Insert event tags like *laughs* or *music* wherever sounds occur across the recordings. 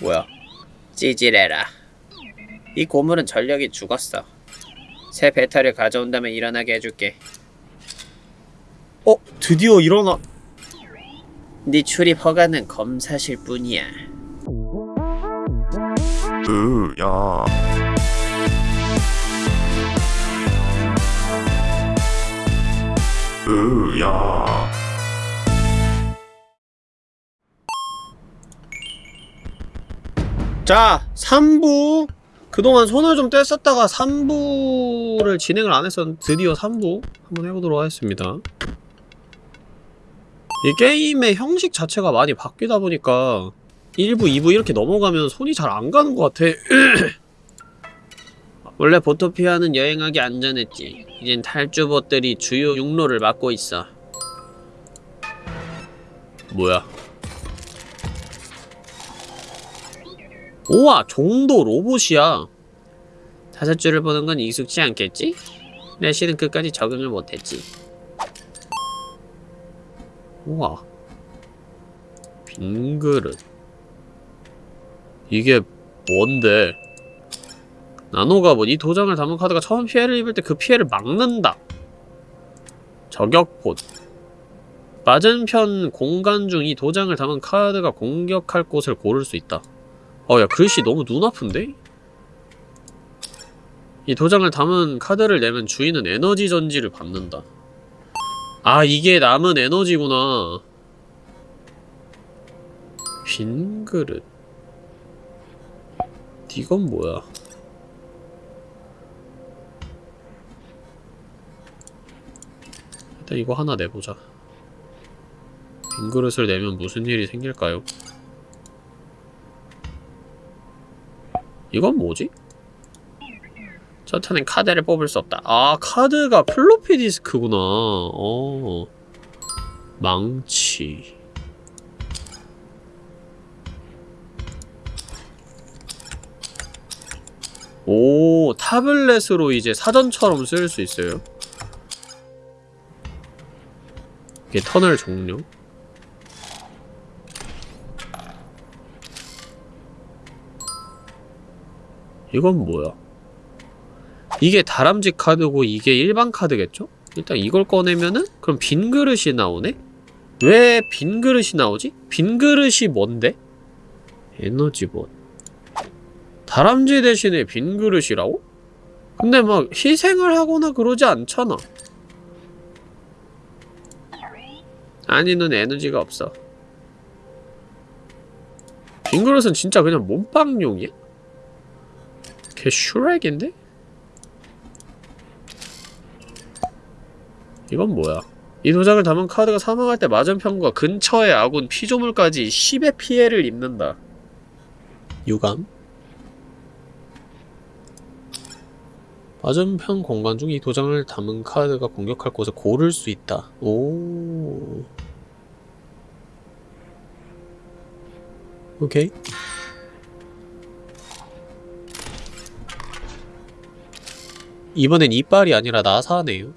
뭐야? 찌질해라. 이 고물은 전력이 죽었어. 새 배터리를 가져온다면 일어나게 해줄게. 어? 드디어 일어나... 네 출입 허가는 검사실 뿐이야. 으, 야. 으, 야. 자, 3부. 그동안 손을 좀 뗐었다가 3부를 진행을 안 했었는데 드디어 3부 한번 해보도록 하겠습니다. 이 게임의 형식 자체가 많이 바뀌다 보니까 1부, 2부 이렇게 넘어가면 손이 잘 안 가는 것 같아. *clears throat* 원래 보토피아는 여행하기 안전했지. 이젠 탈주봇들이 주요 육로를 막고 있어. 뭐야? 우와 종도 로봇이야. 다섯 줄을 보는 건 익숙치 않겠지? 내시는 끝까지 적응을 못했지. 우와. 빈 그릇. 이게 뭔데? 나노가본 이 도장을 담은 카드가 처음 피해를 입을 때 그 피해를 막는다. 저격봇 맞은편 공간 중 이 도장을 담은 카드가 공격할 곳을 고를 수 있다 어, 야, 글씨 너무 눈 아픈데? 이 도장을 담은 카드를 내면 주인은 에너지 전지를 받는다. 아, 이게 남은 에너지구나. 빈 그릇. 이건 뭐야? 일단 이거 하나 내보자. 빈 그릇을 내면 무슨 일이 생길까요? 이건 뭐지? 저 탄엔 카드를 뽑을 수 없다. 아, 카드가 플로피 디스크구나. 어. 망치. 오, 타블렛으로 이제 사전처럼 쓸 수 있어요. 이게 터널 종료. 이건 뭐야? 이게 다람쥐 카드고 이게 일반 카드겠죠? 일단 이걸 꺼내면은 그럼 빈 그릇이 나오네? 왜 빈 그릇이 나오지? 빈 그릇이 뭔데? 에너지봇 다람쥐 대신에 빈 그릇이라고? 근데 막 희생을 하거나 그러지 않잖아 아니 는 에너지가 없어 빈 그릇은 진짜 그냥 몸빵용이야? 걔 슈렉인데? 이건 뭐야? 이 도장을 담은 카드가 사망할 때 맞은편과 근처의 아군 피조물까지 10의 피해를 입는다. 유감? 맞은편 공간 중 이 도장을 담은 카드가 공격할 곳을 고를 수 있다. 오. 오케이. 이번엔 이빨이 아니라 나사네요.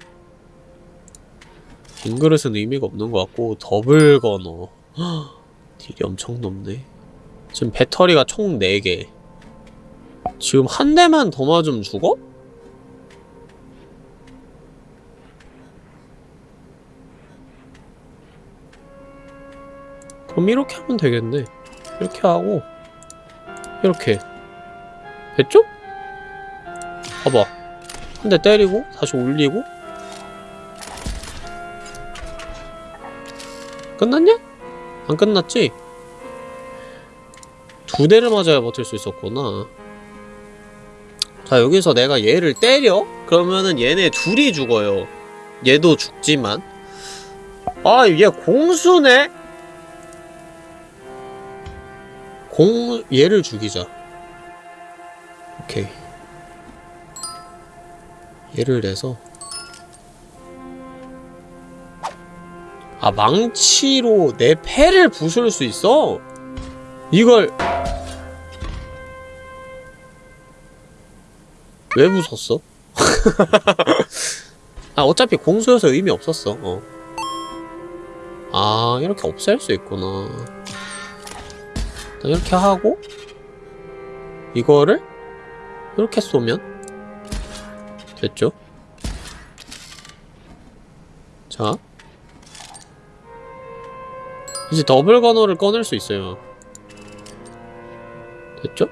긴 그릇은 의미가 없는 것 같고 더블 건어 *gasps* 딜이 엄청 높네. 지금 배터리가 총 4개. 지금 한 대만 더 맞으면 죽어? 그럼 이렇게 하면 되겠네. 이렇게 하고 이렇게 됐죠? 봐봐 한 대 때리고 다시 올리고 끝났냐? 안 끝났지? 두 대를 맞아야 버틸 수 있었구나 자 여기서 내가 얘를 때려? 그러면은 얘네 둘이 죽어요 얘도 죽지만 아 얘 공수네? 공... 얘를 죽이자 오케이 얘를 내서 아 망치로 내 패를 부술 수 있어? 이걸 왜 부쉈어? *laughs* 아 어차피 공수여서 의미 없었어 어. 아 이렇게 없앨 수 있구나 이렇게 하고 이거를 이렇게 쏘면 됐죠? 자 이제 더블 건어를 꺼낼 수 있어요 됐죠?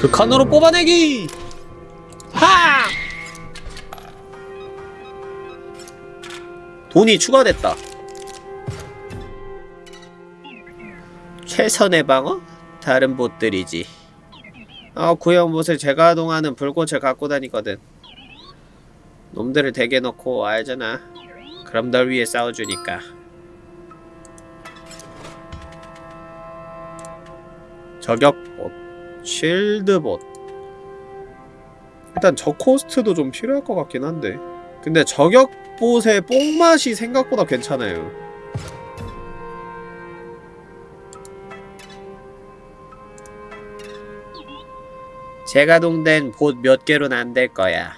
그 칸으로 뽑아내기! 돈이 추가됐다. 최선의 방어? 다른 못들이지. 아, 구형 못을 제가 동하는 불꽃을 갖고 다니거든. 놈들을 대게 넣고 알잖아. 그럼 널 위해 싸워주니까. 저격봇, 쉴드봇. 일단 저 코스트도 좀 필요할 것 같긴 한데. 근데 저격 봇의 뽕맛이 생각보다 괜찮아요. 재가동된 봇 몇 개로는 안 될 거야.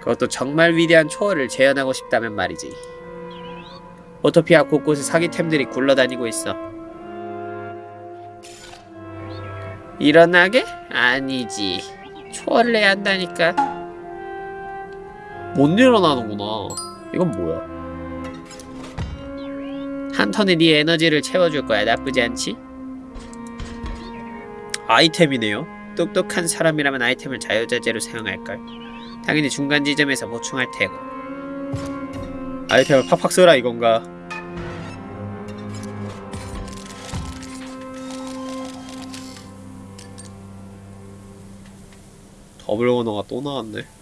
그것도 정말 위대한 초월을 재현하고 싶다면 말이지. 오토피아 곳곳에 사기템들이 굴러다니고 있어. 일어나게? 아니지. 초월을 해야 한다니까. 못 일어나는구나. 이건 뭐야? 한 턴에 네 에너지를 채워줄 거야. 나쁘지 않지? 아이템이네요. 똑똑한 사람이라면 아이템을 자유자재로 사용할걸. 당연히 중간 지점에서 보충할 테고. 아이템을 팍팍 써라 이건가? 더블 원어가 또 나왔네.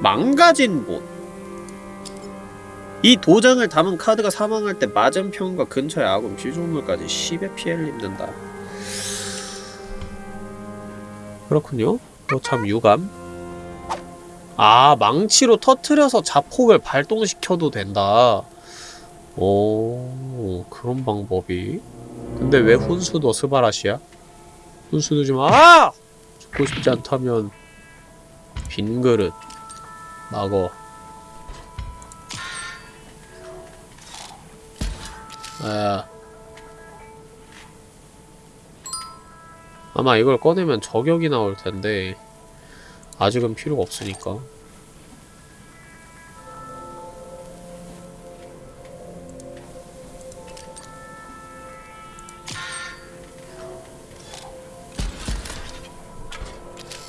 망가진 곳. 이 도장을 담은 카드가 사망할 때 맞은편과 근처의 아군 피조물까지 10의 피해를 입는다. 그렇군요. 어, 참 유감. 아, 망치로 터트려서 자폭을 발동시켜도 된다. 오, 그런 방법이. 근데 왜 훈수도 스바라시야? 훈수도 좀, 아! 죽고 싶지 않다면, 빈 그릇. 막어. 아. 아마 이걸 꺼내면 저격이 나올 텐데 아직은 필요가 없으니까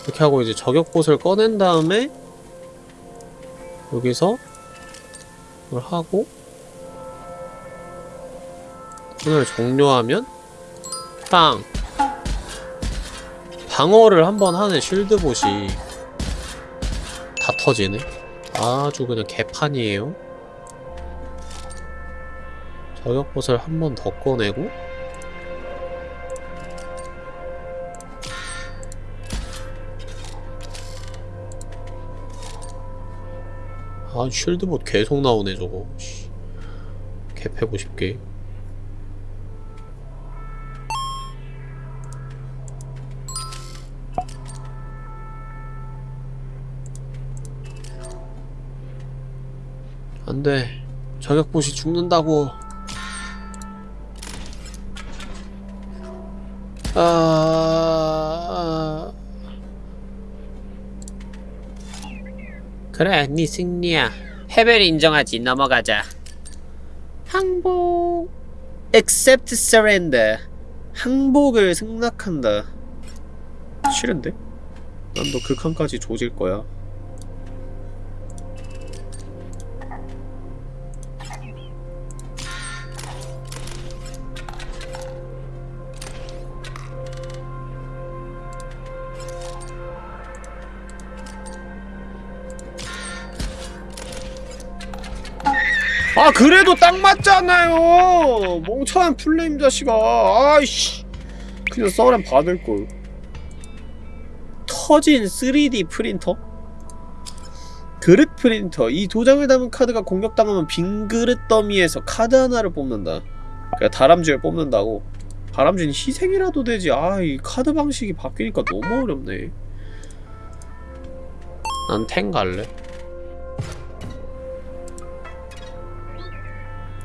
이렇게 하고 이제 저격봇을 꺼낸 다음에 여기서 이걸 하고 턴을 종료하면 빵. 방어를 한번 하는 쉴드봇이 다 터지네. 아주 그냥 개판이에요. 저격봇을 한 번 더 꺼내고 아 쉴드봇 계속 나오네 저거. 씨. 개패고 싶게. 안돼. 저격봇이 죽는다고. 아... 그래 네 승리야. 패배를 인정하지. 넘어가자. 항복. Accept surrender. 항복을 승낙한다. 싫은데? 난 너 극한까지 조질 거야 딱 맞잖아요. 멍청한 플레임 자식아. 아이씨. 그냥 써렌 받을걸. 터진 3D 프린터? 그릇 프린터. 이 도장을 담은 카드가 공격당하면 빈 그릇 더미에서 카드 하나를 뽑는다. 그러니까 다람쥐를 뽑는다고. 다람쥐는 희생이라도 되지. 아 이 카드 방식이 바뀌니까 너무 어렵네. 난 탱 갈래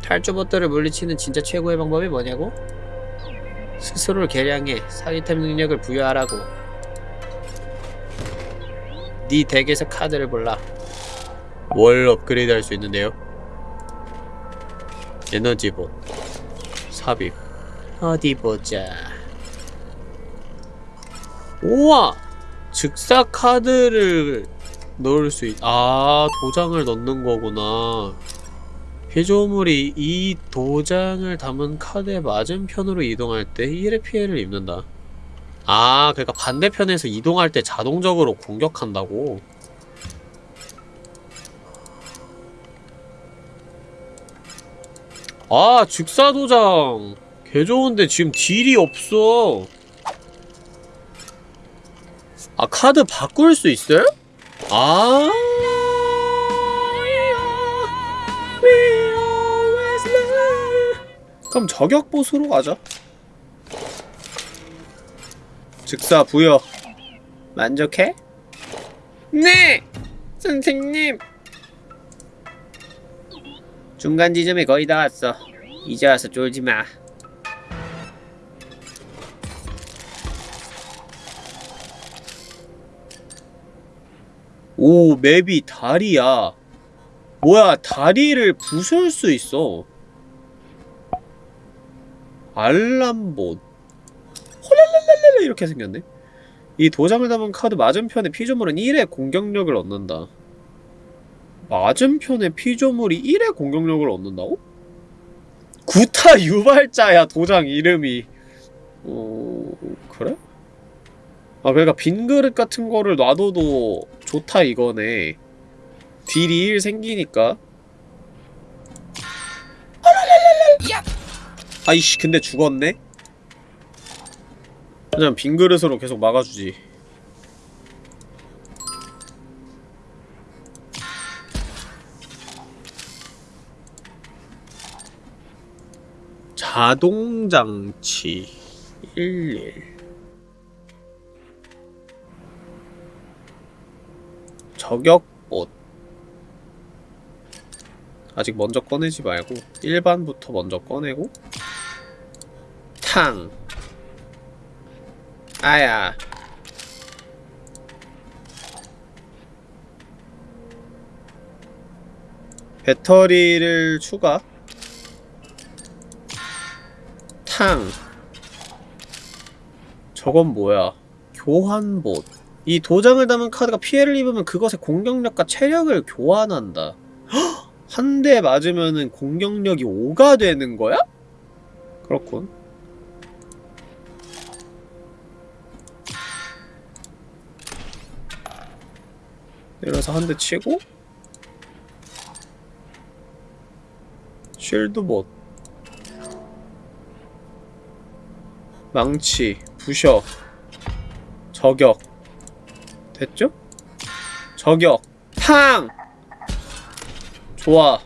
탈주봇들을 물리치는 진짜 최고의 방법이 뭐냐고? 스스로를 개량해 사기템 능력을 부여하라고. 네 덱에서 카드를 골라. 뭘 업그레이드 할 수 있는데요? 에너지봇. 삽입. 어디 보자. 우와! 즉사 카드를 넣을 수 있... 아 도장을 넣는 거구나 피조물이 이 도장을 담은 카드의 맞은편으로 이동할 때 1의 피해를 입는다. 아 그러니까 반대편에서 이동할 때 자동적으로 공격한다고? 아 즉사도장. 개 좋은데 지금 딜이 없어. 아 카드 바꿀 수 있어요? 아 그럼 저격 보수로 가자 즉사 부여 만족해? 네! 선생님 중간 지점에 거의 다 왔어. 이제 와서 쫄지 마. 오, 맵이 다리야. 뭐야, 다리를 부술 수 있어. 알람봇. 홀랄랄랄랄 이렇게 생겼네. 이 도장을 담은 카드 맞은편에 피조물은 1의 공격력을 얻는다. 맞은편에 피조물이 1의 공격력을 얻는다고? 구타 유발자야 도장 이름이 어... 그래? 아 그러니까 빈 그릇 같은 거를 놔둬도 좋다 이거네 딜이 1 생기니까 아이씨 근데 죽었네? 그냥 빈 그릇으로 계속 막아주지 자동장치 11 저격봇 아직 먼저 꺼내지 말고 일반부터 먼저 꺼내고 탕. 아야. 배터리를 추가. 탕. 저건 뭐야? 교환봇. 이 도장을 담은 카드가 피해를 입으면 그것의 공격력과 체력을 교환한다 *gasps* 한 대 맞으면은 공격력이 5가 되는 거야? 그렇군 내려서 한 대 치고 쉴드봇 망치, 부셔, 저격 됐죠? 저격, 탕! 좋아.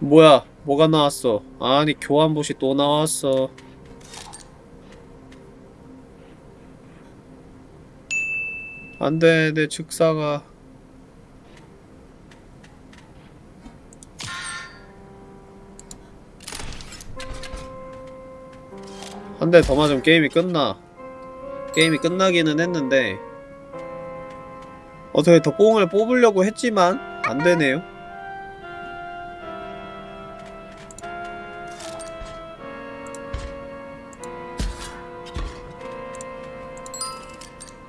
뭐야, 뭐가 나왔어? 아니, 교환봇이 또 나왔어. 안돼, 내 즉사가. 한 대 더 맞으면 게임이 끝나. 게임이 끝나기는 했는데. 어떻게 더 뽕을 뽑으려고 했지만 안되네요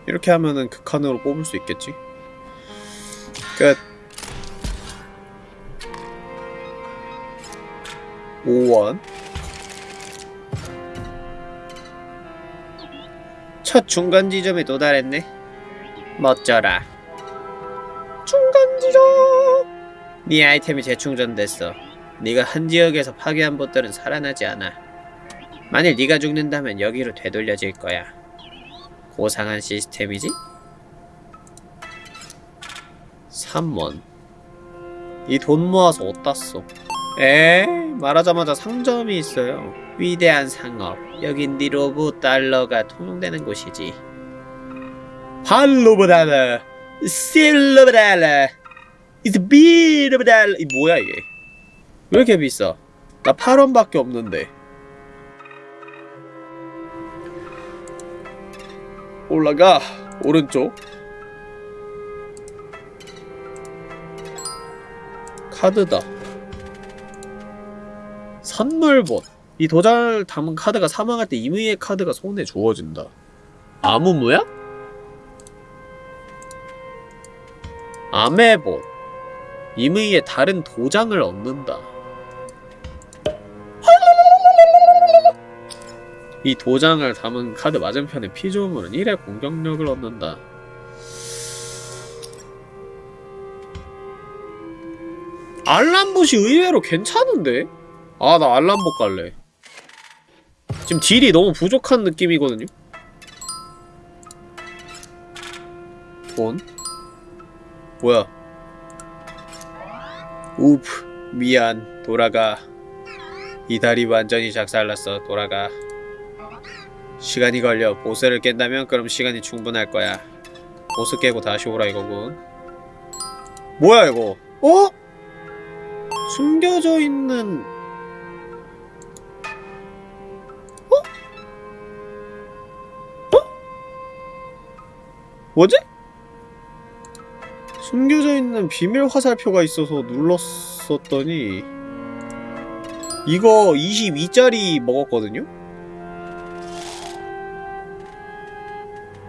이렇게 하면은 극한으로 뽑을 수 있겠지 끝 5원 첫 중간 지점에 도달했네. 멋져라. 네 아이템이 재충전됐어. 네가 한 지역에서 파괴한 것들은 살아나지 않아. 만일 네가 죽는다면 여기로 되돌려질 거야. 고상한 시스템이지? 3원. 이 돈 모아서 어디다 써? 에 말하자마자 상점이 있어요. 위대한 상업. 여긴 니로브 달러가 통용되는 곳이지. 팔로브 달러, 실 로브 달러, 이스 비로브 달러. 이 뭐야 이게? 왜 이렇게 비싸? 나 8원밖에 없는데. 올라가 오른쪽. 카드다. 선물봇. 이 도장을 담은 카드가 사망할 때 임의의 카드가 손에 주어진다. 아무무야? 아메봇. 임의의 다른 도장을 얻는다. 이 도장을 담은 카드 맞은편의 피조물은 1의 공격력을 얻는다. 알람봇이 의외로 괜찮은데? 아, 나 알람봇 갈래. 지금 딜이 너무 부족한 느낌이거든요? 돈? 뭐야? 우프, 미안, 돌아가. 이 다리 완전히 작살났어, 돌아가. 시간이 걸려. 보스를 깬다면 그럼 시간이 충분할 거야. 보스 깨고 다시 오라 이거군. 뭐야 이거? 어? 숨겨져 있는 어? 어? 뭐지? 숨겨져 있는 비밀 화살표가 있어서 눌렀었더니 이거 22짜리 먹었거든요?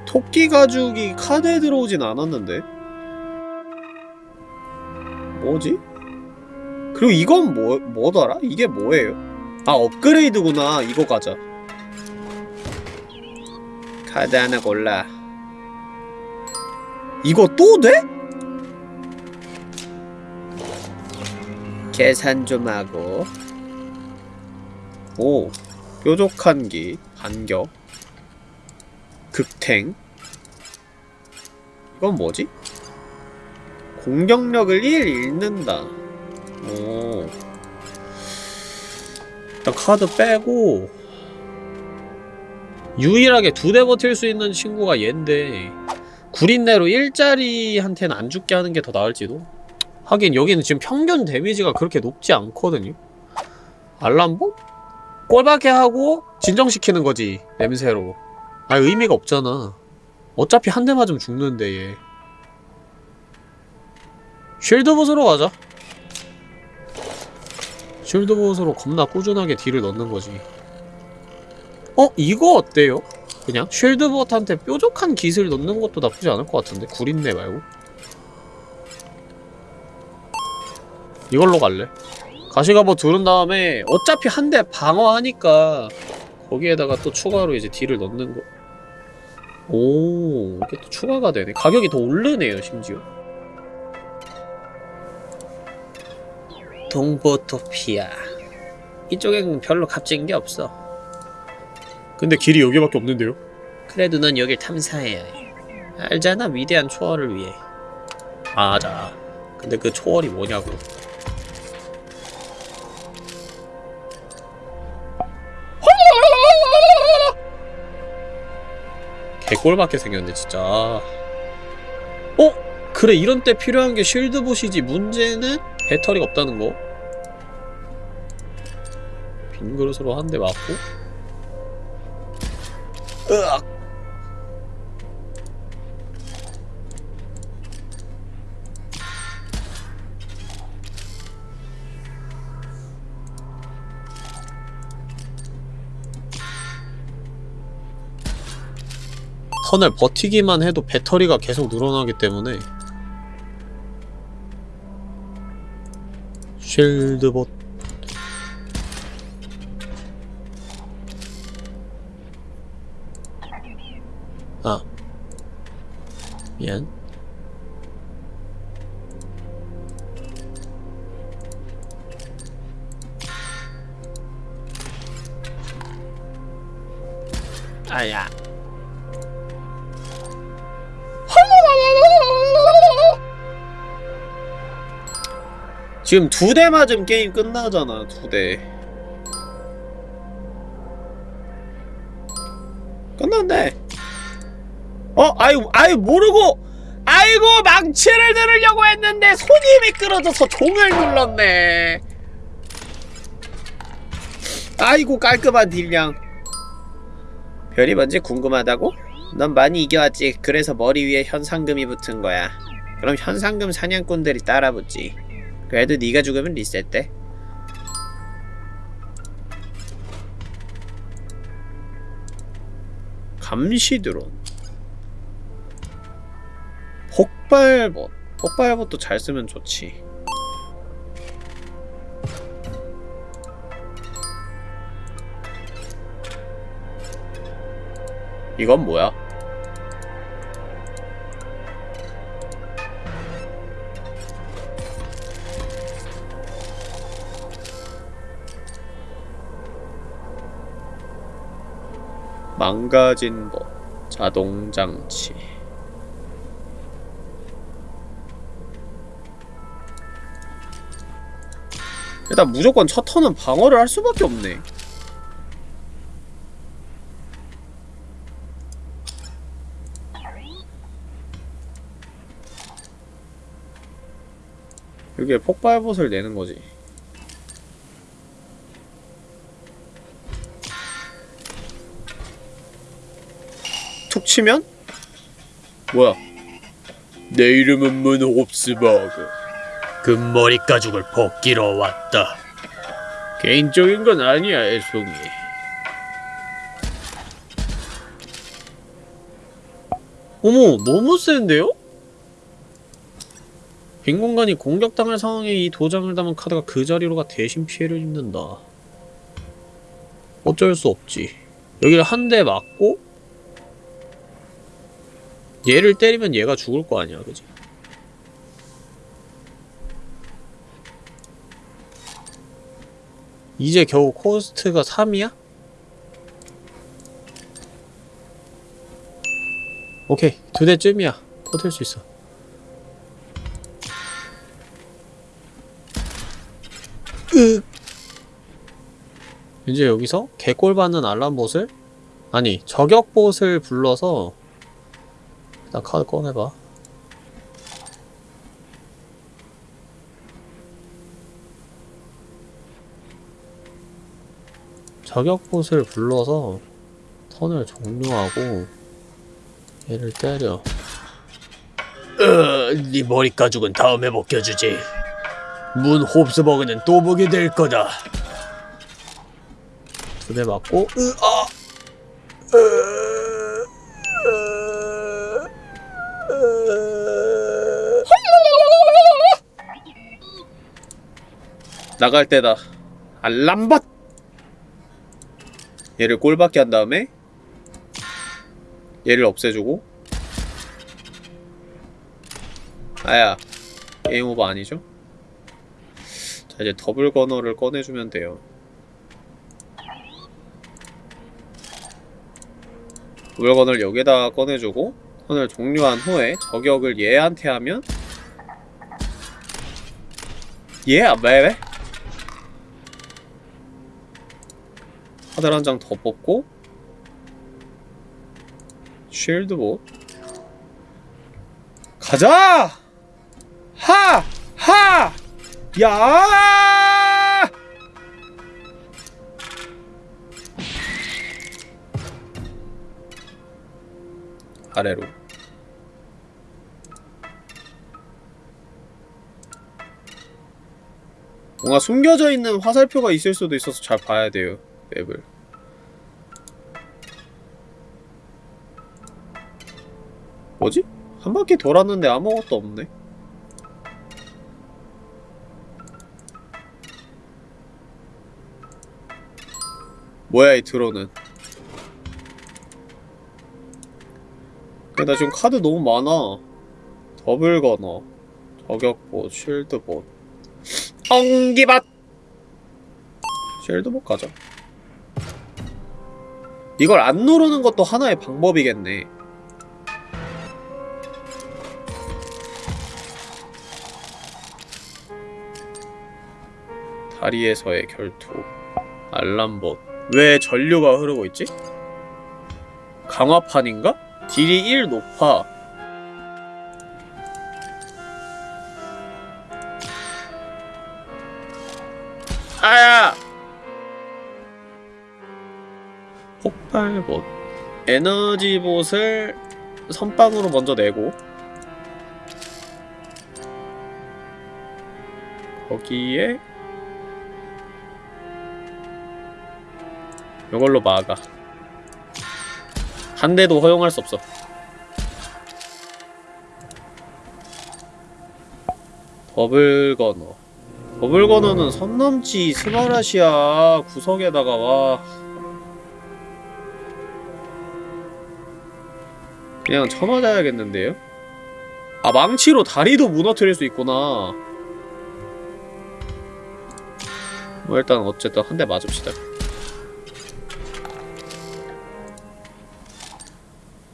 토끼 가죽이 카드에 들어오진 않았는데 뭐지? 그리고 이건 뭐, 뭐더라? 이게 뭐예요? 아 업그레이드구나 이거 가자 카드 하나 골라 이거 또 돼? 계산 좀 하고. 오 뾰족한 기 반격 극탱. 이건 뭐지? 공격력을 1 잃는다. 오. 일단 카드 빼고. 유일하게 두 대 버틸 수 있는 친구가 얘인데 구린내로 1짜리한테는 안 죽게 하는 게 더 나을지도 하긴 여기는 지금 평균 데미지가 그렇게 높지 않거든요. 알람보? 꼴박해 하고 진정시키는 거지 냄새로. 아 의미가 없잖아. 어차피 한 대 맞으면 죽는데 얘. 쉴드봇으로 가자. 쉴드봇으로 겁나 꾸준하게 딜을 넣는 거지. 어? 이거 어때요? 그냥 쉴드봇한테 뾰족한 기술 넣는 것도 나쁘지 않을 것 같은데? 구린내 말고 이걸로 갈래 가시가버 두른 다음에 어차피 한 대 방어하니까 거기에다가 또 추가로 이제 딜을 넣는 거 오, 이게 또 추가가 되네. 가격이 더 오르네요, 심지어. 동보토피아. 이쪽엔 별로 값진 게 없어. 근데 길이 여기밖에 없는데요? 그래도 넌 여길 탐사해야 해. 알잖아, 위대한 초월을 위해. 맞아. 근데 그 초월이 뭐냐고. 개꼴밖에 생겼네 진짜. 어? 그래 이런 때 필요한 게 쉴드봇이지. 문제는 배터리가 없다는 거. 빈 그릇으로 한 대 맞고. 으악 턴을 버티기만 해도 배터리가 계속 늘어나기 때문에 쉴드봇. 아 미안. 아야 지금 두 대 맞으면 게임 끝나잖아 두대. 끝났네. 어? 아유 아유 모르고 아이고 망치를 들으려고 했는데 손이 미끄러져서 종을 눌렀네. 아이고 깔끔한 딜량. 별이 뭔지 궁금하다고? 넌 많이 이겨왔지. 그래서 머리 위에 현상금이 붙은 거야. 그럼 현상금 사냥꾼들이 따라 붙지 그래도 네가 죽으면 리셋돼. 감시 드론. 폭발봇. 폭발봇도 잘 쓰면 좋지. 이건 뭐야? 망가진 법 자동장치. 일단 무조건 첫 턴은 방어를 할 수밖에 없네. 여기에 폭발봇을 내는 거지 툭 치면? 뭐야? 내 이름은 문홉스버그. 금머리 가죽을 벗기러 왔다. 개인적인 건 아니야 애송이. 어머 너무 센데요? 빈 공간이 공격당할 상황에 이 도장을 담은 카드가 그 자리로 가 대신 피해를 입는다. 어쩔 수 없지. 여기를 한 대 맞고 얘를 때리면 얘가 죽을 거 아니야 그지? 이제 겨우 코스트가 3이야? 오케이 두 대쯤이야 버틸 수 있어 으 이제 여기서 개꼴 받는 알람봇을 아니 저격봇을 불러서 일단 카드 꺼내봐. 저격봇을 불러서 턴을 종료하고 얘를 때려. 으, 네 머리 가죽은 다음에 벗겨주지. 문 홉스버그는 또 보게 될 거다. 두 대 맞고 으, 아! 으, 으, 나갈 때다 알람봇 얘를 꼴받게 한 다음에 얘를 없애주고 아야 게임 오버 아니죠? 자 이제 double gunner를 꺼내주면 돼요 double gunner를 여기다가 꺼내주고 턴을 종료한 후에 저격을 얘한테 하면 얘 yeah, 왜? 카드 한 장 더 뽑고 쉴드 봇 가자! 하! 하! 야! 아래로 뭔가 숨겨져 있는 화살표가 있을 수도 있어서 잘 봐야 돼요 맵을. 뭐지? 한 바퀴 돌았는데 아무것도 없네. 뭐야 이 드론은? 근데 나 지금 카드 너무 많아. 더블 거너 저격봇 쉴드봇 엉기밭! 쉴드봇 가자 이걸 안 누르는 것도 하나의 방법이겠네 다리에서의 결투 알람봇 왜 전류가 흐르고 있지? 강화판인가? 딜이 1 높아 폭발봇 에너지봇을 선빵으로 먼저 내고. 거기에 이걸로 막아. 한 대도 허용할 수 없어. Double gunner. Double gunner는 선 넘지 스마라시아 구석에다가 와 그냥 쳐맞아야겠는데요? 아 망치로 다리도 무너뜨릴 수 있구나. 뭐 일단 어쨌든 한 대 맞읍시다.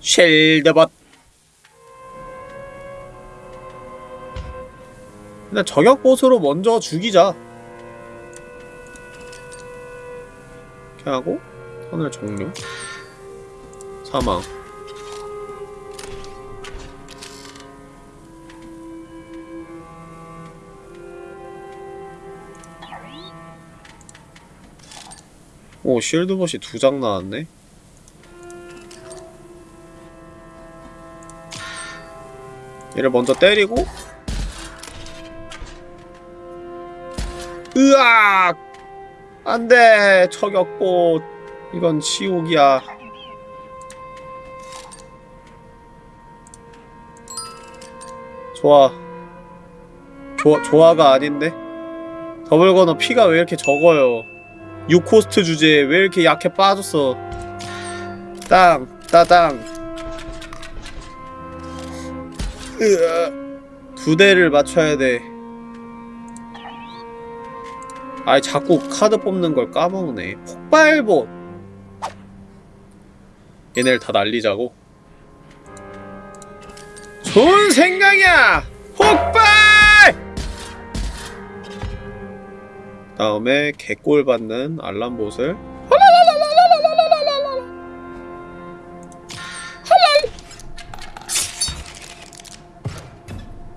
쉘드벗. 일단 저격봇으로 먼저 죽이자. 이렇게 하고 턴을 종료. 사망 오 쉴드봇이 두 장 나왔네? 얘를 먼저 때리고. 으악! 안돼 저격봇. 이건 지옥이야. 좋아. 좋아가 아닌데? 더블거너 피가 왜 이렇게 적어요 6코스트 주제에 왜 이렇게 약해 빠졌어? 땅 따당. 두 대를 맞춰야 돼. 아이 자꾸 카드 뽑는 걸 까먹네. 폭발봇 얘네를 다 날리자고? 좋은 생각이야! 폭발 다음에 개꼴 받는 알람봇을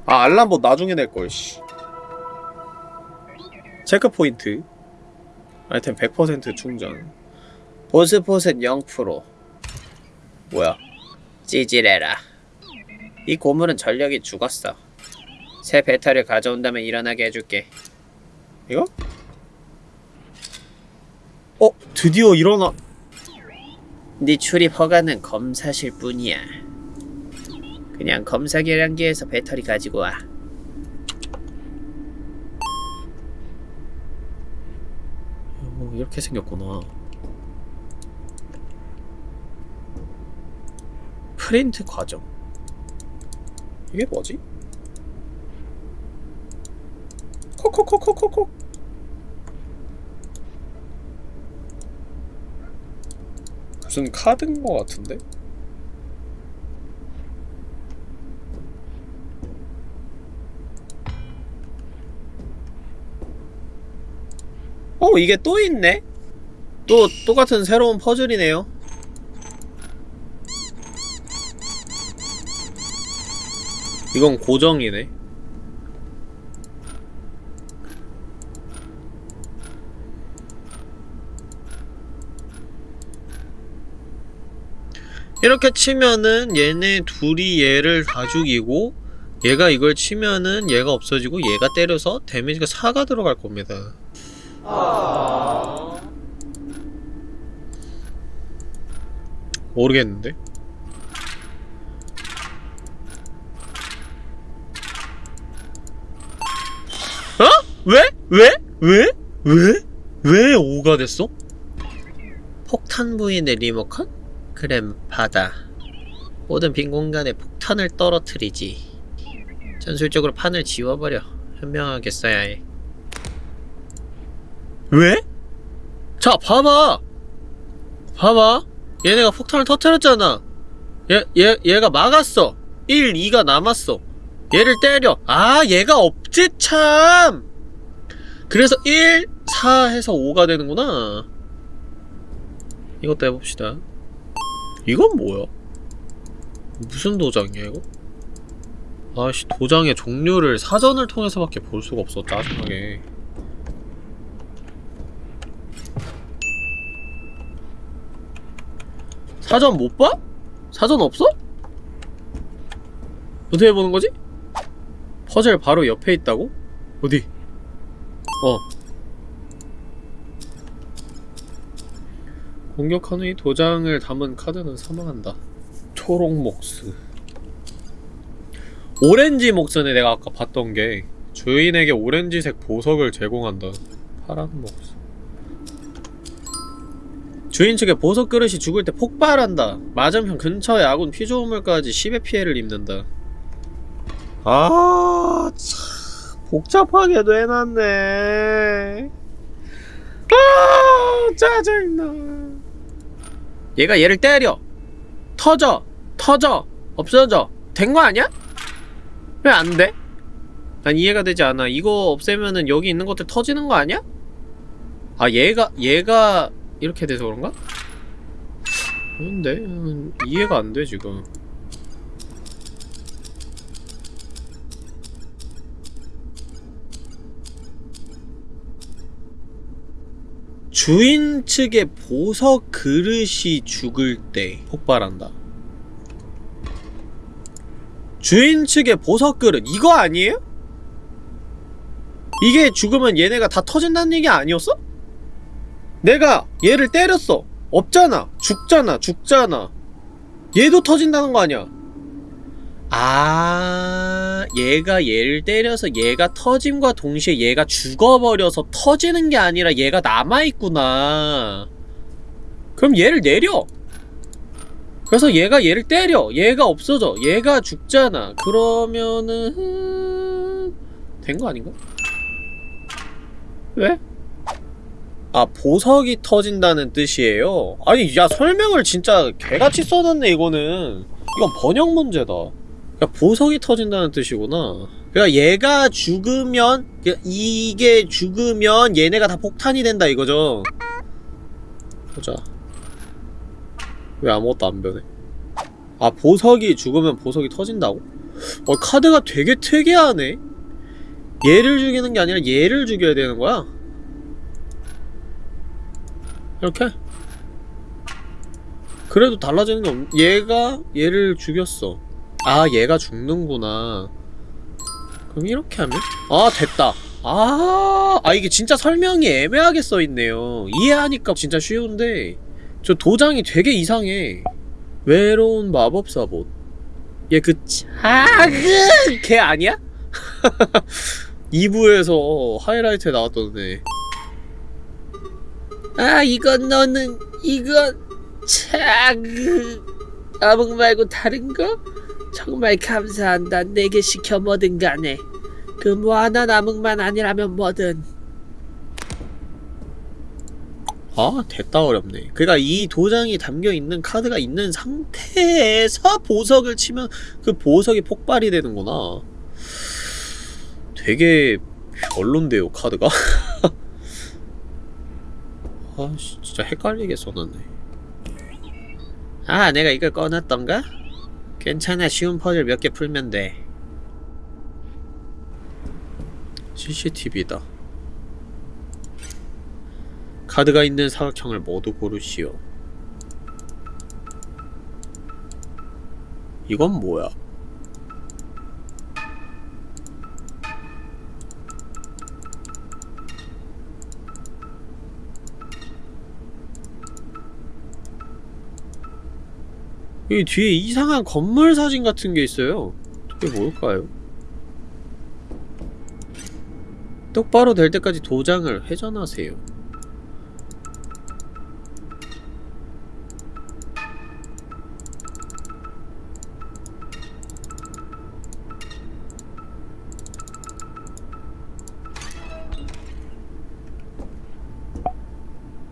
아 알람봇 나중에 낼걸 씨. 체크포인트. 아이템 100% 충전. 보스포셋 0% 뭐야? 찌질해라. 이 고물은 전력이 죽었어. 새 배터리를 가져온다면 일어나게 해줄게. 이거? 어? 드디어 일어나. 네 출입 허가는 검사실 뿐이야. 그냥 검사 계량기에서 배터리 가지고 와. 어, 이렇게 생겼구나. 프린트 과정. 이게 뭐지? 콕콕콕콕콕콕 무슨 카드인 것 같은데? 어 이게 또 있네? 또 똑같은 새로운 퍼즐이네요 이건 고정이네 이렇게 치면은 얘네 둘이 얘를 다 죽이고 얘가 이걸 치면은 얘가 없어지고 얘가 때려서 데미지가 4가 들어갈 겁니다 모르겠는데? 어? 왜? 왜? 왜? 왜? 왜 5가 됐어? 폭탄 부인의 리모컨? 그램 받아 모든 빈 공간에 폭탄을 떨어뜨리지. 전술적으로 판을 지워버려. 현명하게 써야 해. 왜? 자 봐봐! 봐봐! 얘네가 폭탄을 터뜨렸잖아. 얘, 얘, 얘가 막았어. 1, 2가 남았어. 얘를 때려. 아 얘가 없지 참! 그래서 1, 4 해서 5가 되는구나. 이것도 해봅시다 이건 뭐야? 무슨 도장이야 이거? 아씨 도장의 종류를 사전을 통해서밖에 볼 수가 없어 짜증나게 사전 못 봐? 사전 없어? 어떻게 보는 거지? 퍼즐 바로 옆에 있다고? 어디? 어 공격하는 이 도장을 담은 카드는 사망한다. 초록 목스. 오렌지 목스네 내가 아까 봤던 게 주인에게 오렌지색 보석을 제공한다. 파란 목스. 주인 측의 보석 그릇이 죽을 때 폭발한다. 맞은편 근처의 아군 피조물까지 10의 피해를 입는다. 아, 참. 복잡하게도 해놨네. 아, 짜증나. 얘가 얘를 때려. 터져. 터져. 없어져. 된 거 아니야? 왜 안 돼? 난 이해가 되지 않아. 이거 없애면은 여기 있는 것들 터지는 거 아니야? 아, 얘가, 얘가 이렇게 돼서 그런가? 근데, 음, 이해가 안 돼, 지금. 주인 측의 보석 그릇이 죽을 때 폭발한다. 주인 측의 보석 그릇 이거 아니에요? 이게 죽으면 얘네가 다 터진다는 얘기 아니었어? 내가 얘를 때렸어. 없잖아. 죽잖아. 죽잖아. 얘도 터진다는 거 아니야. 아, 얘가 얘를 때려서 얘가 터짐과 동시에 얘가 죽어버려서 터지는 게 아니라 얘가 남아있구나. 그럼 얘를 내려. 그래서 얘가 얘를 때려. 얘가 없어져. 얘가 죽잖아. 그러면은, 된 거 아닌가? 왜? 아, 보석이 터진다는 뜻이에요? 아니, 야, 설명을 진짜 개같이 써놨네, 이거는. 이건 번역 문제다. 그러니까 보석이 터진다는 뜻이구나. 그러니까 얘가 죽으면 그러니까 이게 죽으면 얘네가 다 폭탄이 된다 이거죠. 보자. 왜 아무것도 안 변해? 아 보석이 죽으면 보석이 터진다고? 어 카드가 되게 특이하네. 얘를 죽이는 게 아니라 얘를 죽여야 되는 거야. 이렇게? 그래도 달라지는 게 없... 얘가 얘를 죽였어. 아 얘가 죽는구나 그럼 이렇게 하면? 아 됐다 아, 아 이게 진짜 설명이 애매하게 써있네요 이해하니까 진짜 쉬운데 저 도장이 되게 이상해 외로운 마법사봇 얘 그 작은 걔 아니야? *laughs* 2부에서 하이라이트에 나왔던 애아 이건 너는 이건 작은 암흑 말고 다른 거? 정말 감사한다. 내게 시켜 뭐든 간에. 그 뭐 하나 남은만 아니라면 뭐든. 아, 됐다 어렵네. 그니까 이 도장이 담겨있는 카드가 있는 상태에서 보석을 치면 그 보석이 폭발이 되는구나. 되게 별론데요, 카드가? *laughs* 아, 진짜 헷갈리게 써놨네. 아, 내가 이걸 꺼놨던가? 괜찮아. 쉬운 퍼즐 몇 개 풀면 돼. CCTV다. 카드가 있는 사각형을 모두 고르시오. 이건 뭐야? 이 뒤에 이상한 건물 사진 같은 게 있어요. 이게 뭘까요? 똑바로 될 때까지 도장을 회전하세요.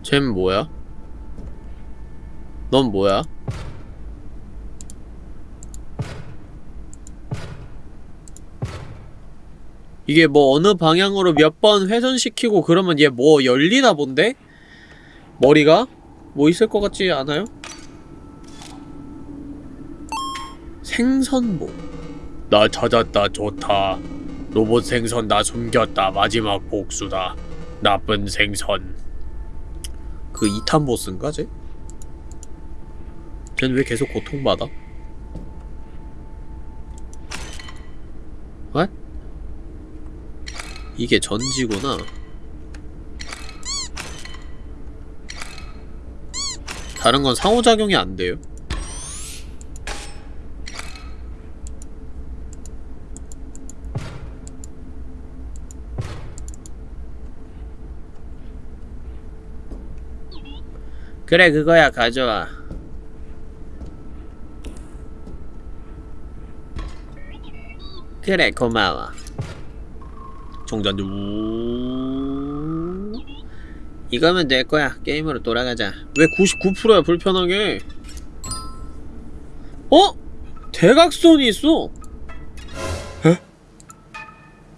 쟨 뭐야? 넌 뭐야? 이게 뭐 어느 방향으로 몇 번 회전시키고 그러면 얘 뭐 열리나 본데? 머리가? 뭐 있을 것 같지 않아요? 생선보 나 찾았다 좋다 로봇 생선 나 숨겼다 마지막 복수다 나쁜 생선 그 2탄 보스인가 쟤? 쟤는 왜 계속 고통받아? What? 이게 전지구나. 다른 건 상호작용이 안 돼요? 그래 그거야. 가져와. 그래 고마워 종전도 우 이거면 될 거야 게임으로 돌아가자 왜 99%야 불편하게 어? 대각선이 있어 에?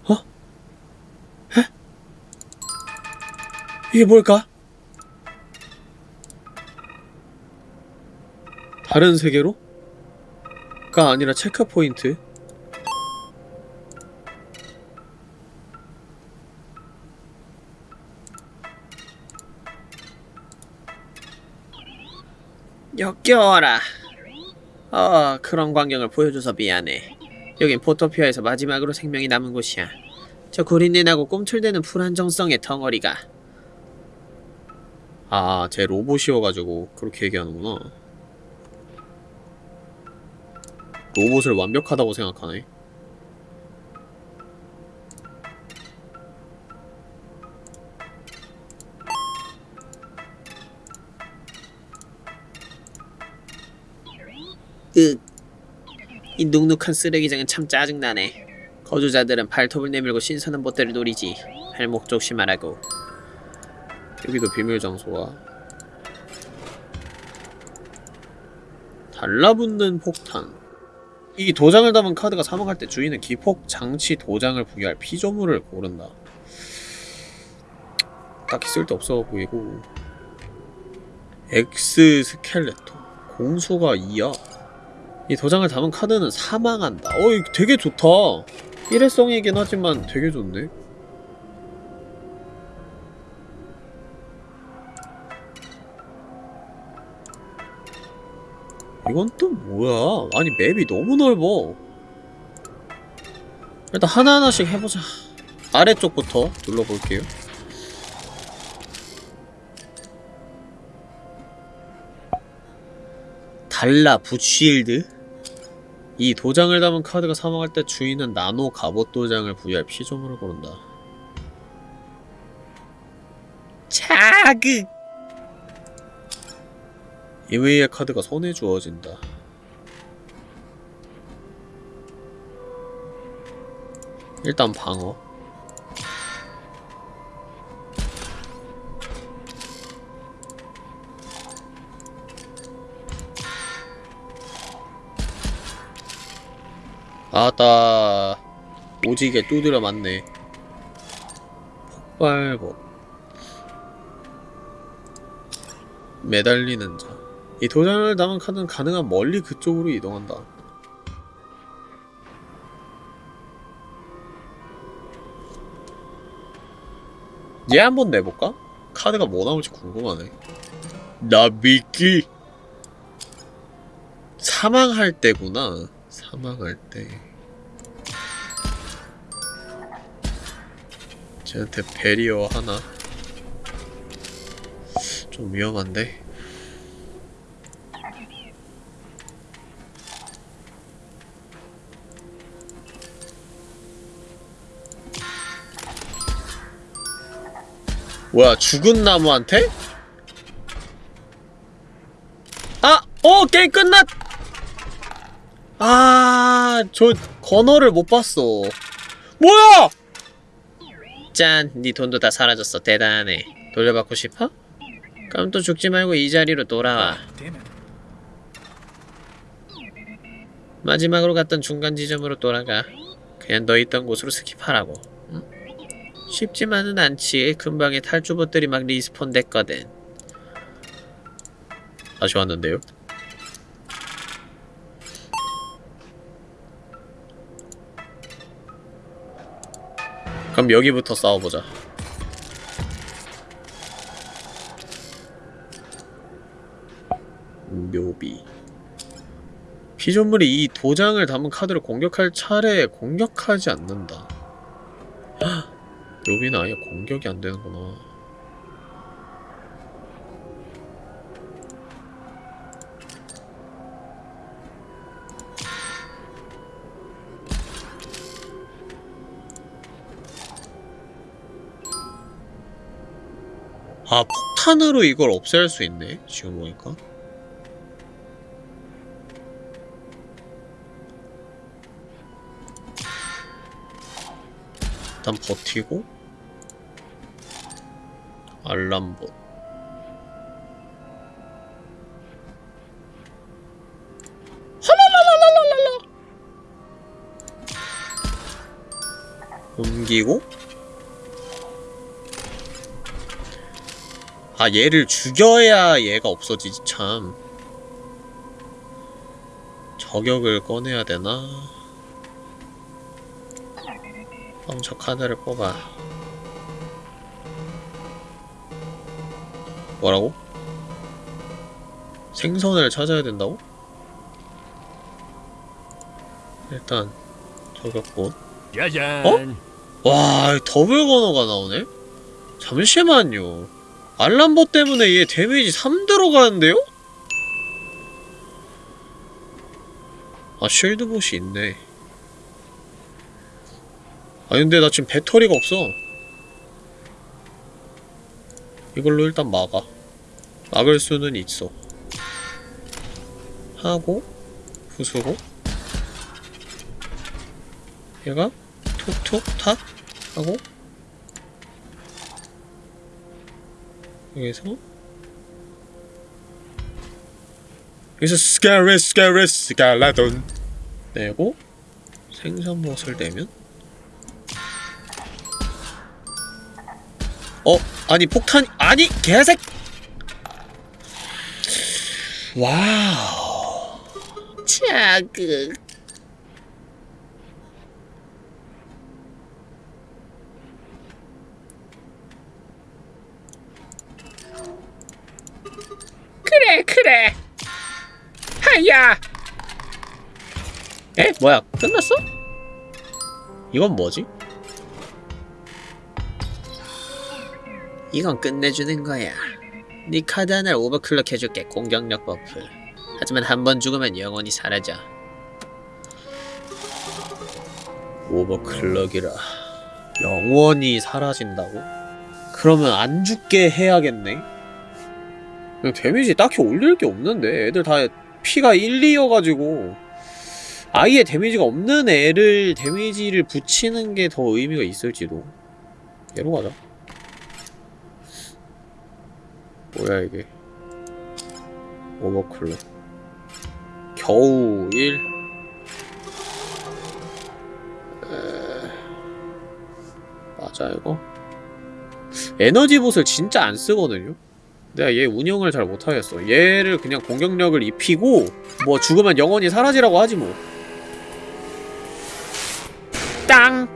어? 에? 이게 뭘까? 다른 세계로? 가 아니라 체크포인트 역겨워라. 어 그런 광경을 보여줘서 미안해. 여긴 포토피아에서 마지막으로 생명이 남은 곳이야. 저 구린내나고 꿈틀대는 불안정성의 덩어리가. 아, 제 로봇이어가지고 그렇게 얘기하는구나. 로봇을 완벽하다고 생각하네. 으, 이 눅눅한 쓰레기장은 참 짜증나네. 거주자들은 발톱을 내밀고 신선한 못대를 노리지. 발목 조심하라고. 여기도 비밀 장소가. 달라붙는 폭탄. 이 도장을 담은 카드가 사망할 때 주인은 기폭 장치 도장을 부여할 피조물을 고른다. 딱히 쓸데 없어 보이고 Exeskeleton 공수가 2야 이 도장을 담은 카드는 사망한다. 어 이거 되게 좋다. 일회성이긴 하지만 되게 좋네. 이건 또 뭐야? 아니 맵이 너무 넓어. 일단 하나하나씩 해보자. 아래쪽부터 눌러볼게요. 달라 붓쉴드 이 도장을 담은 카드가 사망할 때 주인은 나노 갑옷 도장을 부여할 피조물을 고른다 자극 이외의 카드가 손에 주어진다. 일단 방어. 아따 오지게 두드려 맞네. 폭발법. 매달리는 자. 이 도장을 담은 카드는 가능한 멀리 그쪽으로 이동한다. 얘 한번 내볼까? 카드가 뭐 나올지 궁금하네. 나비끼 사망할 때구나. 사망할 때. 쟤한테 베리어 하나? 좀 위험한데? 뭐야 죽은 나무한테? 아! 어! 게임 끝났! 아... 저 gunner를 못 봤어 뭐야! 짠, 네 돈도 다 사라졌어. 대단하네. 돌려받고 싶어? 그럼 또 죽지 말고 이 자리로 돌아와. 마지막으로 갔던 중간 지점으로 돌아가. 그냥 너 있던 곳으로 skip하라고. 쉽지만은 않지. 금방에 탈주봇들이 막 respawn 됐거든. 다시 왔는데요. 그럼 여기부터 싸워보자. 묘비. 피조물이 이 도장을 담은 카드를 공격할 차례에 공격하지 않는다. 헉, 묘비는 아예 공격이 안 되는구나. 아, 폭탄으로 이걸 없앨 수 있네. 지금 보니까. 일단 버티고 알람봇 옮기고 아 얘를 죽여야 얘가 없어지지 참 저격을 꺼내야 되나? 그럼 저 카드를 뽑아 뭐라고? 생선을 찾아야 된다고? 일단 저격꽃 짜잔. 어? 와 더블 건어가 나오네? 잠시만요 알람보 때문에 얘 데미지 3 들어가는데요? 아 쉴드봇이 있네. 아니 근데 나 지금 배터리가 없어. 이걸로 일단 막아. 막을 수는 있어. 하고 부수고. 얘가 톡톡 탁 하고 여기서 여기서 스카레 스카레 스칼라돈 내고 생선못을 내면? 어? 아니 폭탄 아니 개색! 와우. 자극 그래 그래 하 야 에? 뭐야 끝났어? 이건 뭐지? 이건 끝내주는 거야. 네 카드 하나를 overclock 해줄게. 공격력 buff. 하지만 한 번 죽으면 영원히 사라져. overclock이라 영원히 사라진다고? 그러면 안 죽게 해야겠네? 데미지 딱히 올릴 게 없는데 애들 다 피가 1, 2여가지고 아예 데미지가 없는 애를 데미지를 붙이는 게 더 의미가 있을지도. 얘로 가자. 뭐야 이게? 오버클럭. 겨우 1 에... 맞아 이거? 에너지 봇을 진짜 안 쓰거든요 내가 얘 운영을 잘 못하겠어. 얘를 그냥 공격력을 입히고 뭐 죽으면 영원히 사라지라고 하지 뭐. 땅!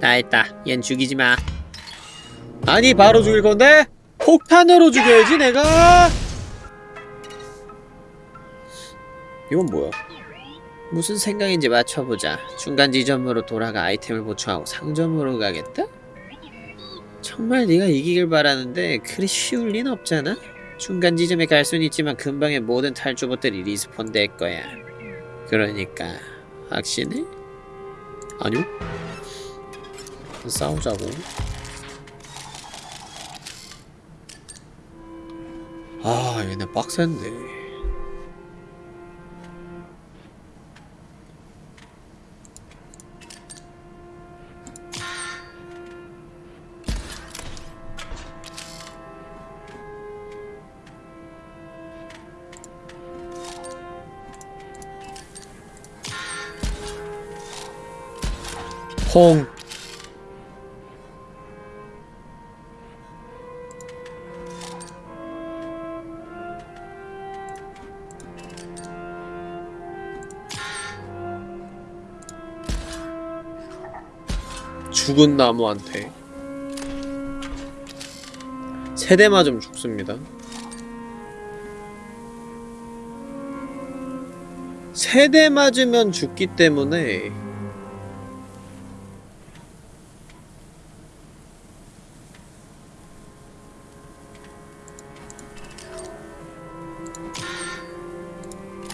다 했다. 얜 죽이지마. 아니 바로 죽일 건데? 폭탄으로 죽여야지 내가! 이건 뭐야? 무슨 생각인지 맞춰보자. 중간 지점으로 돌아가 아이템을 보충하고 상점으로 가겠다? 정말 네가 이기길 바라는데 그리 쉬울 리는 없잖아? 중간 지점에 갈 수는 있지만 금방에 모든 탈주봇들이 respawn 될 거야 그러니까 확신해? 아니요 싸우자고 아 얘네 빡센데 홍. 죽은 나무한테 세대 맞으면 죽습니다. 세대 맞으면 죽기 때문에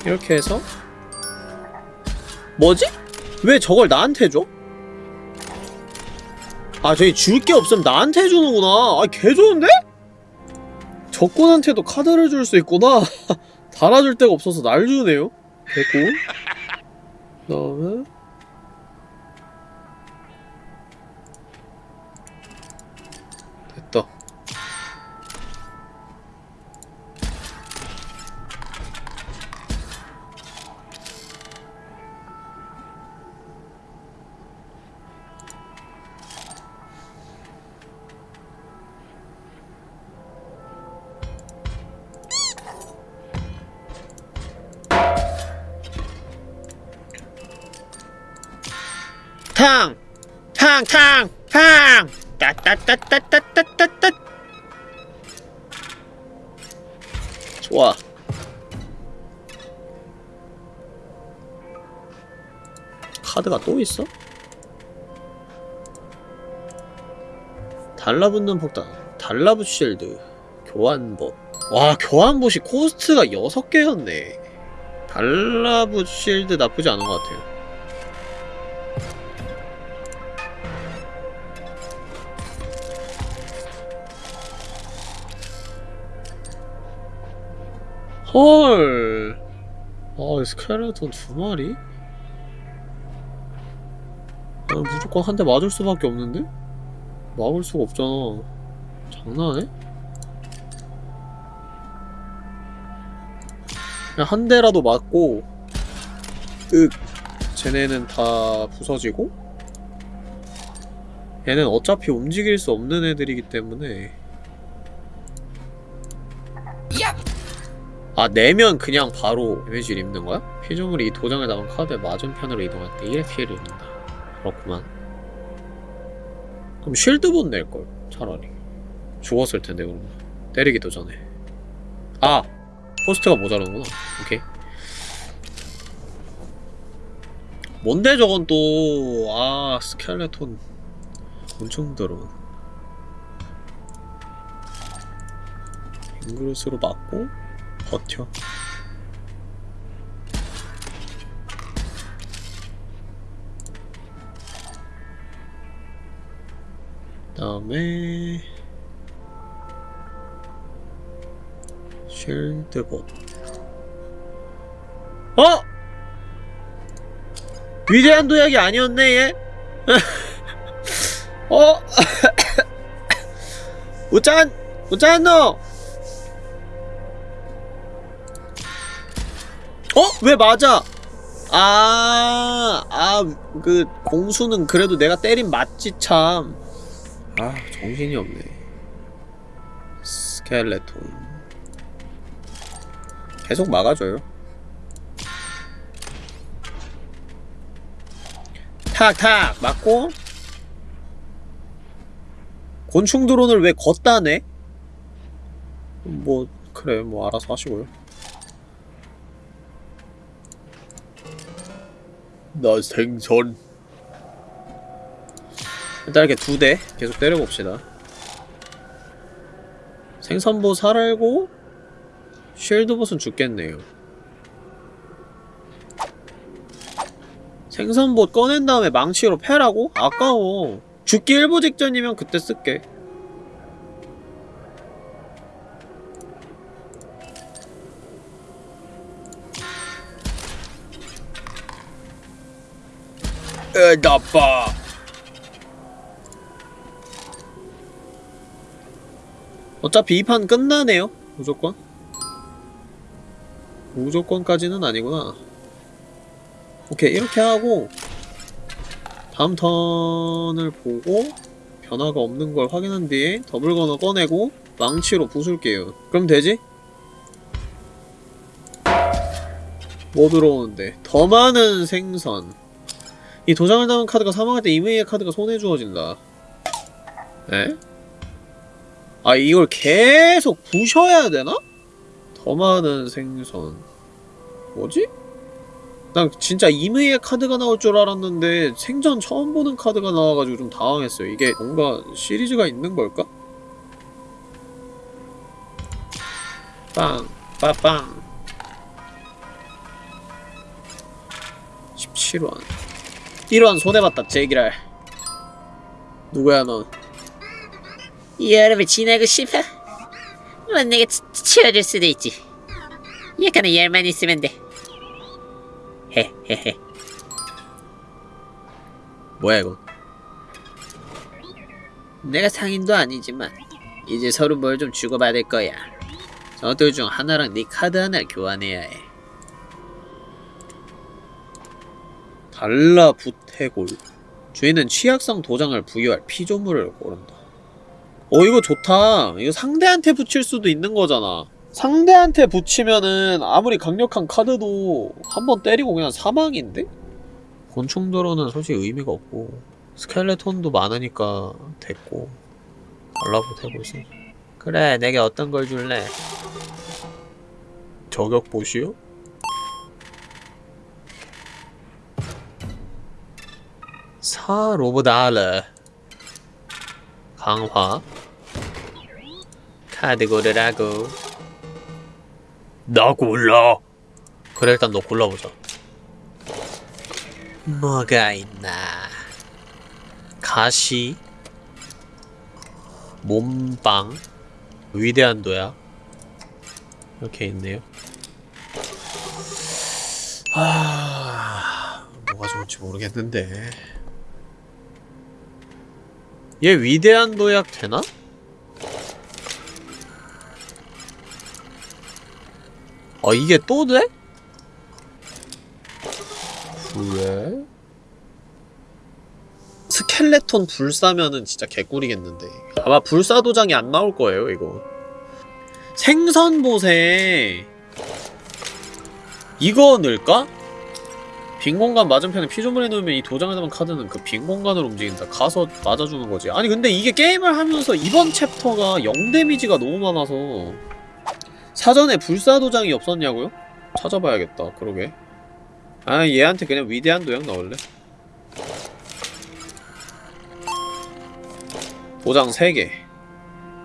이렇게 해서 뭐지? 왜 저걸 나한테 줘? 아 저기 줄 게 없으면 나한테 주는구나 아 개 좋은데? 적군한테도 카드를 줄 수 있구나 *laughs* 달아줄 데가 없어서 날 주네요 됐고 그 다음에 따따따따따따. 좋아. 카드가 또 있어? 달라붙는 폭탄. 달라붙 실드. 교환봇 와 교환봇이 코스트가 6개였네. 달라붙 실드 나쁘지 않은 것 같아요. 헐. 아, 스켈레톤 두 마리? 아, 무조건 한 대 맞을 수밖에 없는데? 막을 수가 없잖아. 장난해? 그냥 한 대라도 맞고, 윽. 쟤네는 다 부서지고, 얘는 어차피 움직일 수 없는 애들이기 때문에, 아 내면 그냥 바로 데미지를 입는 거야? 피조물이 이 도장에 나온 카드의 맞은편으로 이동할 때 1의 피해를 입는다. 그렇구만. 그럼 shield봇 낼걸 차라리. 죽었을 텐데 그러면. 때리기도 전에. 아! cost가 모자라는구나. 오케이. 뭔데 저건 또 아 스켈레톤. 엄청 더러운. 잉그루스로 맞고 버텨. 다음에 쉴드봇 어? 위대한 도약이 아니었네 얘? *laughs* 어? 우짠! 우짠 너! 어? 왜 맞아? 아, 아, 그, 공수는 그래도 내가 때린 맞지, 참. 아, 정신이 없네. 스켈레톤. 계속 막아줘요. 탁, 탁! 맞고. 곤충 드론을 왜 걷다 내? 뭐, 그래, 뭐, 알아서 하시고요. 나 생선. 일단 이렇게 두 대 계속 때려봅시다. 생선보 살알고 쉴드봇은 죽겠네요. 생선봇 꺼낸 다음에 망치로 패라고? 아까워. 죽기 일보 직전이면 그때 쓸게 에 나빠 어차피 이 판 끝나네요 무조건. 무조건까지는 아니구나. 오케이 이렇게 하고 다음 턴을 보고 변화가 없는 걸 확인한 뒤에 더블 건어 꺼내고 망치로 부술게요. 그럼 되지? 뭐 들어오는데? 더 많은 생선 이 도장을 담은 카드가 사망할 때 이메일 카드가 손에 주어진다. 에? 아 이걸 계속 부셔야 되나? 더 많은 생선 뭐지? 난 진짜 이메일 카드가 나올 줄 알았는데 생전 처음 보는 카드가 나와가지고 좀 당황했어요. 이게 뭔가 시리즈가 있는 걸까? 빵, 빠빵. 17원. 1원 손해봤다, 제기랄. 누구야, 넌? 여름을 지나고 싶어? 뭐 내가 치, 치워줄 수도 있지 약간의 열만 있으면 돼 헤헤헤 뭐야, 이거? 내가 상인도 아니지만 이제 서로 뭘 좀 주고받을 거야 저들 중 하나랑 네 카드 하나를 교환해야 해 달라붙해골. 주인은 취약성 도장을 부여할 피조물을 고른다. 어, 이거 좋다. 이거 상대한테 붙일 수도 있는 거잖아. 상대한테 붙이면은 아무리 강력한 카드도 한 번 때리고 그냥 사망인데? 곤충도로는 솔직히 의미가 없고 스켈레톤도 많으니까 됐고 달라붙해골 있어. 그래 내게 어떤 걸 줄래? 저격 보시오? 사 로브달러 강화. 카드 고르라고. 나 골라. 그래 일단 너 골라보자. 뭐가 있나? 가시. 몸빵. 위대한 도약 이렇게 있네요. 아 뭐가 좋을지 모르겠는데 얘 위대한 도약 되나? 어 이게 또 돼? 그래? 스켈레톤 불사면은 진짜 개꿀이겠는데 아마 불사 도장이 안 나올 거예요 이거 생선봇에 이거 넣을까? 빈 공간 맞은편에 피조물에 넣으면 이 도장을 담은 카드는 그 빈 공간으로 움직인다. 가서 맞아주는 거지. 아니 근데 이게 게임을 하면서 이번 챕터가 0 데미지가 너무 많아서 사전에 불사 도장이 없었냐고요? 찾아봐야겠다 그러게. 아 얘한테 그냥 위대한 도약 넣을래? 도장 3개.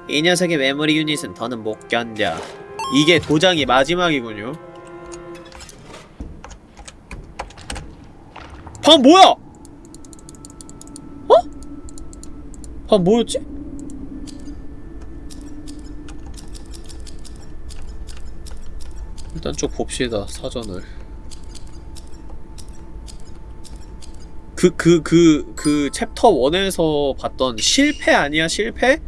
이 녀석의 메모리 유닛은 더는 못 견뎌. 이게 도장이 마지막이군요 방 뭐야? 어? 방 뭐였지? 일단 쭉 봅시다 사전을 그그 그 그 챕터 1에서 봤던 실패 아니야 실패?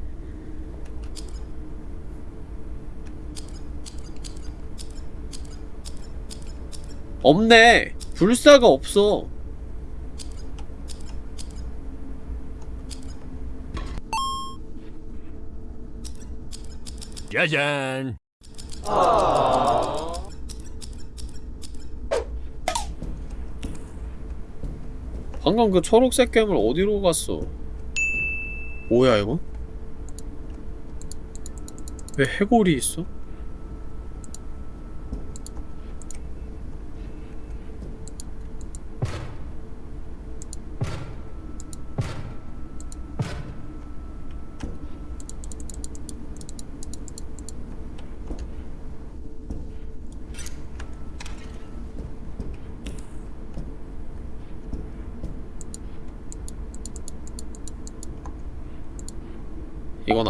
없네 불사가 없어 짜잔. 방금 그 초록색 괴물 어디로 갔어? 뭐야 이거? 왜 해골이 있어?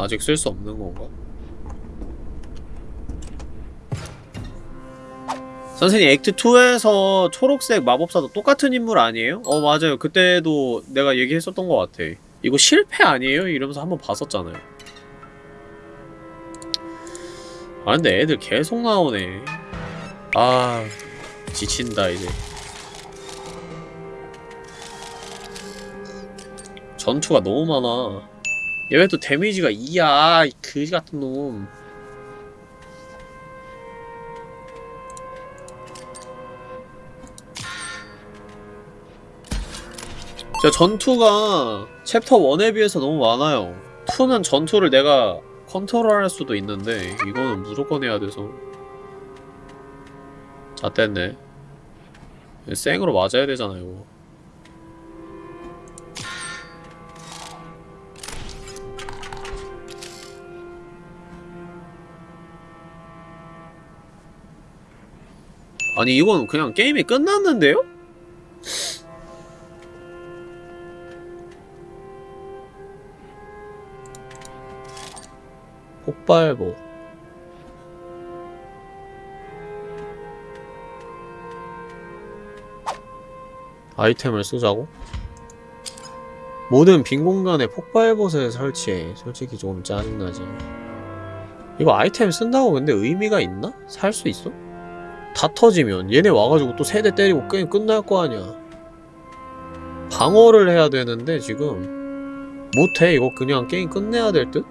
아직 쓸 수 없는 건가? 선생님 액트 2에서 초록색 마법사도 똑같은 인물 아니에요? 어 맞아요 그때도 내가 얘기했었던 것 같아 이거 실패 아니에요? 이러면서 한번 봤었잖아요 아 근데 애들 계속 나오네 아 지친다 이제 전투가 너무 많아 얘 왜 또 데미지가 2야 이 그지 같은 놈. 진짜 전투가 챕터 1에 비해서 너무 많아요. 2는 전투를 내가 컨트롤할 수도 있는데 이거는 무조건 해야 돼서. 자 뗐네. 생으로 맞아야 되잖아 이 아니 이건 그냥 게임이 끝났는데요? 폭발보 아이템을 쓰자고? 모든 빈 공간에 폭발봇을 설치해 솔직히 조금 짜증나지 이거 아이템 쓴다고 근데 의미가 있나? 살 수 있어? 다 터지면 얘네 와가지고 또 세대 때리고 게임 끝날 거 아니야 방어를 해야 되는데 지금 못해 이거 그냥 게임 끝내야 될 듯?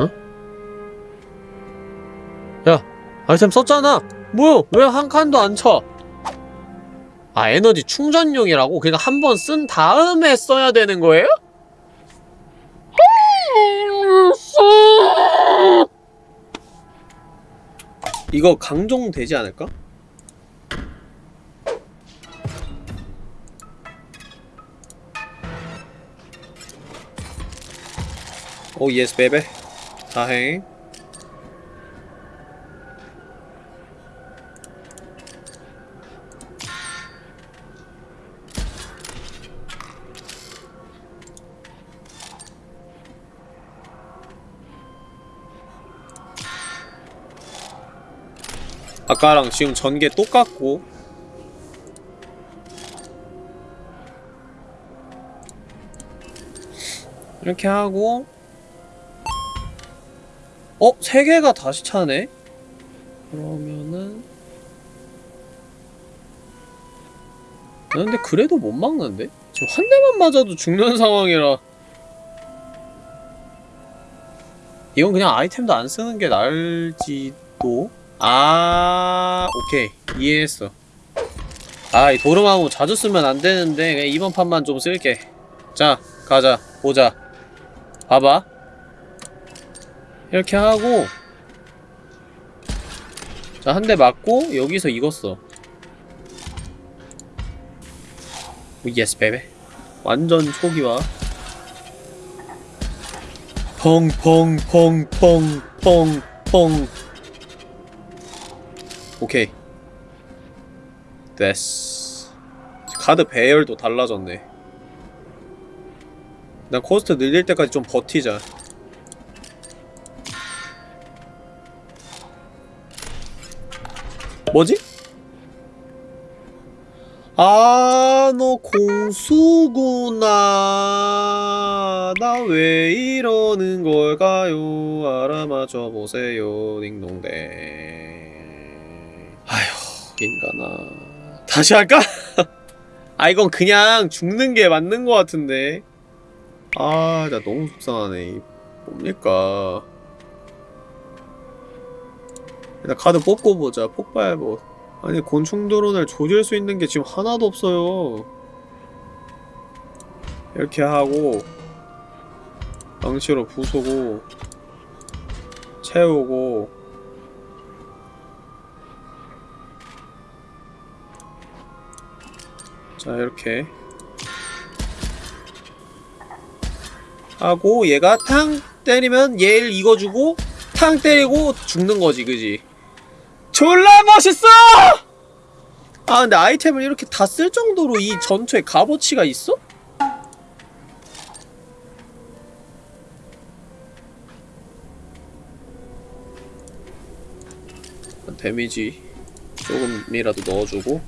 어? 야 아이템 썼잖아 뭐야 왜 한 칸도 안 쳐? 아 에너지 충전용이라고? 그러니까 한번 쓴 다음에 써야 되는 거예요? 이거 강종 되지 않을까? 오 예스 베베 다행 아까랑 지금 전개 똑같고 이렇게 하고 어? 세 개가 다시 차네? 그러면은 야, 근데 그래도 못 막는데? 지금 한 대만 맞아도 죽는 상황이라 이건 그냥 아이템도 안 쓰는 게 나을지도 아 오케이. 이해했어. 아이 도르마무 자주 쓰면 안 되는데 그냥 이번 판만 좀 쓸게. 자 가자. 보자. 봐봐. 이렇게 하고. 자 한 대 맞고 여기서 이거 써 오, yes baby. 완전 초기화. 펑펑펑펑펑펑 오케이 됐어 카드 배열도 달라졌네 난 코스트 늘릴 때까지 좀 버티자 뭐지? 아, 너 공수구나. 나 왜 이러는 걸까요? 알아맞혀 보세요. 딩동댕. 아휴, 인간아. 다시 할까? *laughs* 아, 이건 그냥 죽는 게 맞는 것 같은데. 아, 나 너무 속상하네. 이 뭡니까? 일단 카드 뽑고 보자. 폭발봇. 아니 곤충 드론을 조질 수 있는 게 지금 하나도 없어요. 이렇게 하고 망치로 부수고 채우고 자 이렇게 하고 얘가 탕 때리면 얘를 이거주고 탕 때리고 죽는 거지 그지? 졸라 멋있어! 아 근데 아이템을 이렇게 다 쓸 정도로 이 전투에 값어치가 있어? 데미지 조금이라도 넣어주고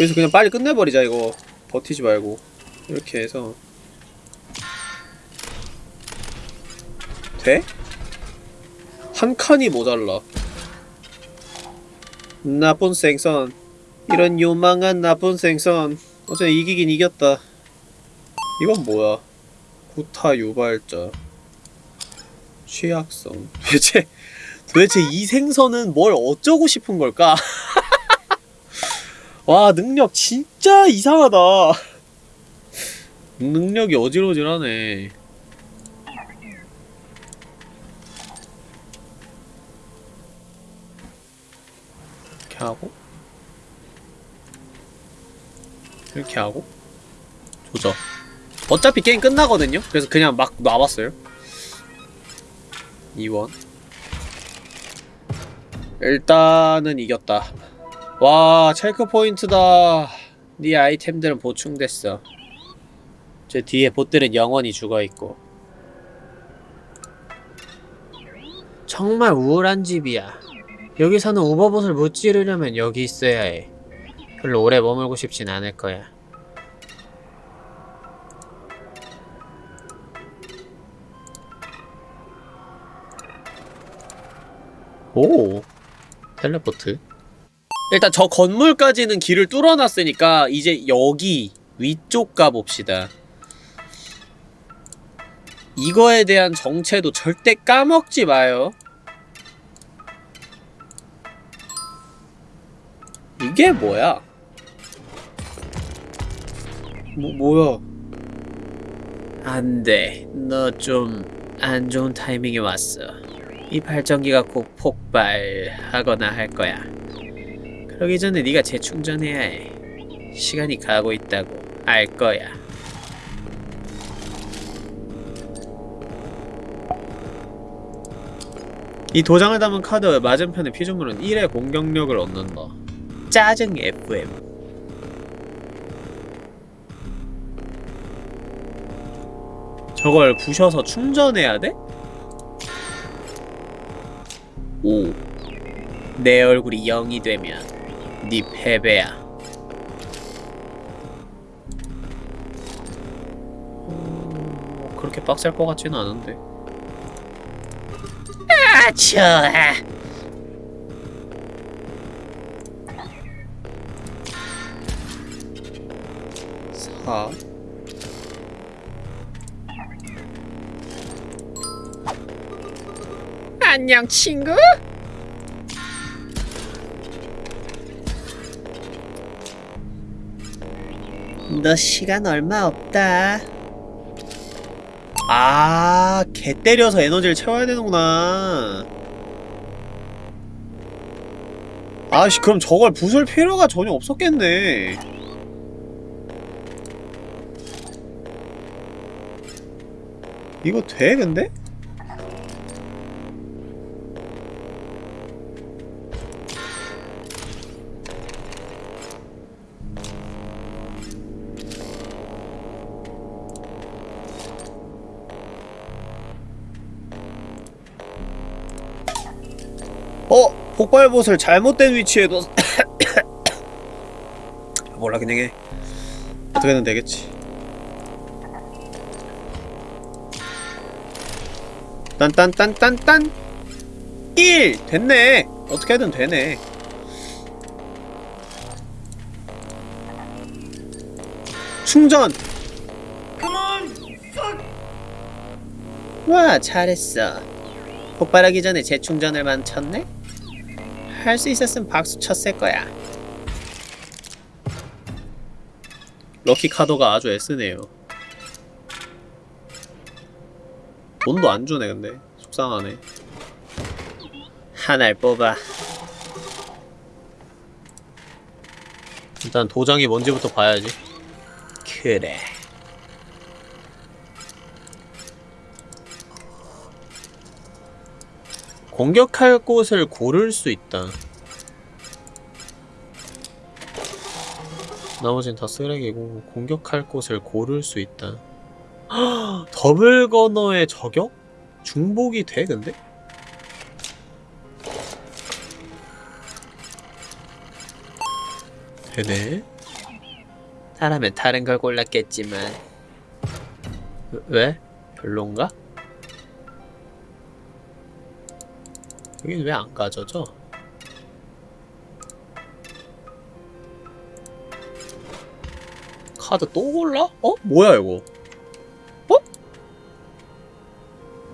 여기서 그냥 빨리 끝내버리자 이거 버티지 말고 이렇게 해서 돼? 한 칸이 모자라. 나쁜 생선. 이런 요망한 나쁜 생선. 어제 이기긴 이겼다. 이건 뭐야? 구타 유발자. 취약성 *laughs* 도대체 도대체 이 생선은 뭘 어쩌고 싶은 걸까? *laughs* 와 능력 진짜 이상하다. *laughs* 능력이 어질어질하네. 이렇게 하고. 이렇게 하고. 조져. 어차피 게임 끝나거든요? 그래서 그냥 막 놔봤어요. 2원. 일단은 이겼다 와 체크 포인트다. 네 아이템들은 보충됐어. 저 뒤에 보들은 영원히 죽어있고. 정말 우울한 집이야. 여기서는 우버봇을 못 지르려면 여기 있어야 해. 별로 오래 머물고 싶진 않을 거야. 오! 텔레포트 일단 저 건물까지는 길을 뚫어놨으니까 이제 여기 위쪽 가봅시다. 이거에 대한 정체도 절대 까먹지 마요. 이게 뭐야? 뭐, 뭐야? 안 돼. 너 좀 안 좋은 타이밍에 왔어. 이 발전기가 곧 폭발하거나 할 거야. 그러기 전에 네가 재충전해야 해. 시간이 가고 있다고 알 거야. 이 도장을 담은 카드 맞은편의 피조물은 1의 공격력을 얻는다. 짜증 FM. 저걸 부셔서 충전해야 돼? 오. 내 얼굴이 0이 되면 네 패배야. 음, 그렇게 빡셀 것 같지는 않은데. 아 좋아 사. 안녕 친구 너 시간 얼마 없다. 아, 개 때려서 에너지를 채워야 되는구나. 아씨, 그럼 저걸 부술 필요가 전혀 없었겠네. 이거 돼, 근데? 어? 폭발봇을 잘못된 위치에 둬 *coughs* 몰라 그냥 해. 어떻게든 되겠지? 딴딴딴딴딴. 1! 됐네. 어떻게든 되네. 충전! 와 잘했어. 폭발하기 전에 재충전을 만쳤네? 할 수 있었으면 박수 쳤을 거야. 럭키 카더가 아주 애쓰네요. 돈도 안 주네 근데 속상하네. 하나를 뽑아. 일단 도장이 뭔지부터 봐야지. 그래. 공격할 곳을 고를 수 있다. 나머진 다 쓰레기고 공격할 곳을 고를 수 있다. 헉, *gasps* 더블 거너의 저격? 중복이 돼 근데? 되네. 사람은 다른 걸 골랐겠지만 왜? 별론가? 여긴 왜 안 가져져? 카드 또 골라? 어? 뭐야 이거? 어?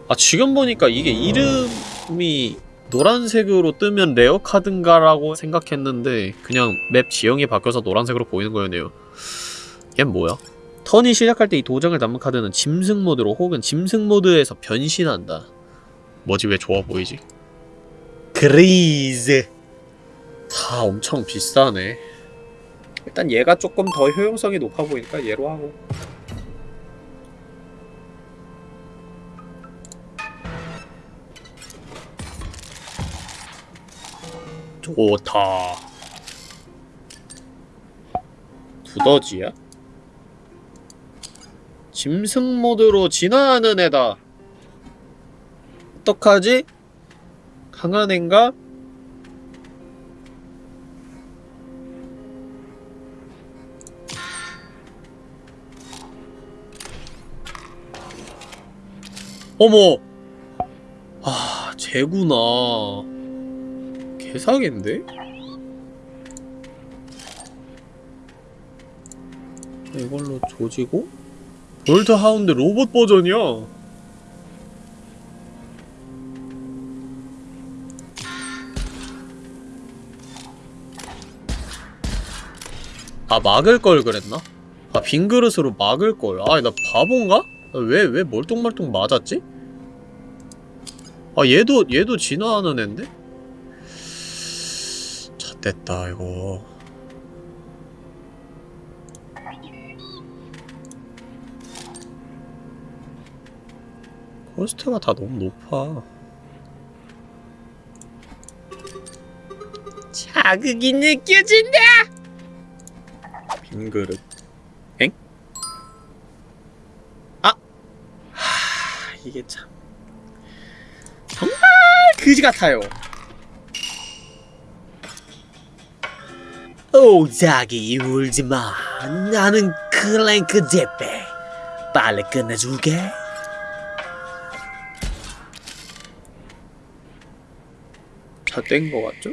아 지금 보니까 이게 이름이 노란색으로 뜨면 rare 카드인가라고 생각했는데 그냥 맵 지형이 바뀌어서 노란색으로 보이는 거였네요 얜 뭐야? 턴이 시작할 때 이 도장을 담은 카드는 짐승 모드로 혹은 짐승 모드에서 변신한다 뭐지 왜 좋아 보이지? 그리즈. 다 엄청 비싸네. 일단 얘가 조금 더 효용성이 높아 보이니까 얘로 하고. 좋다. 두더지야? 짐승 모드로 진화하는 애다. 어떡하지? 강한 앤가? 어머! 아, 쟤구나. 개사기인데? 이걸로 조지고? 볼트 하운드 로봇 버전이야. 아, 막을 걸 그랬나? 아, 빈 그릇으로 막을 걸. 아, 나 바본가? 왜, 왜 멀뚱멀뚱 맞았지? 아, 얘도, 얘도 진화하는 앤데? 잣됐다, 이거. 코스트가 다 너무 높아. 자극이 느껴진다. 빈 그릇. 엥? 아! 하, 이게 참. 정말 그지 같아요. 오 자기 울지 마. 나는 클랭크 제페. 빨리 끝내줄게. 잣된 거 같죠?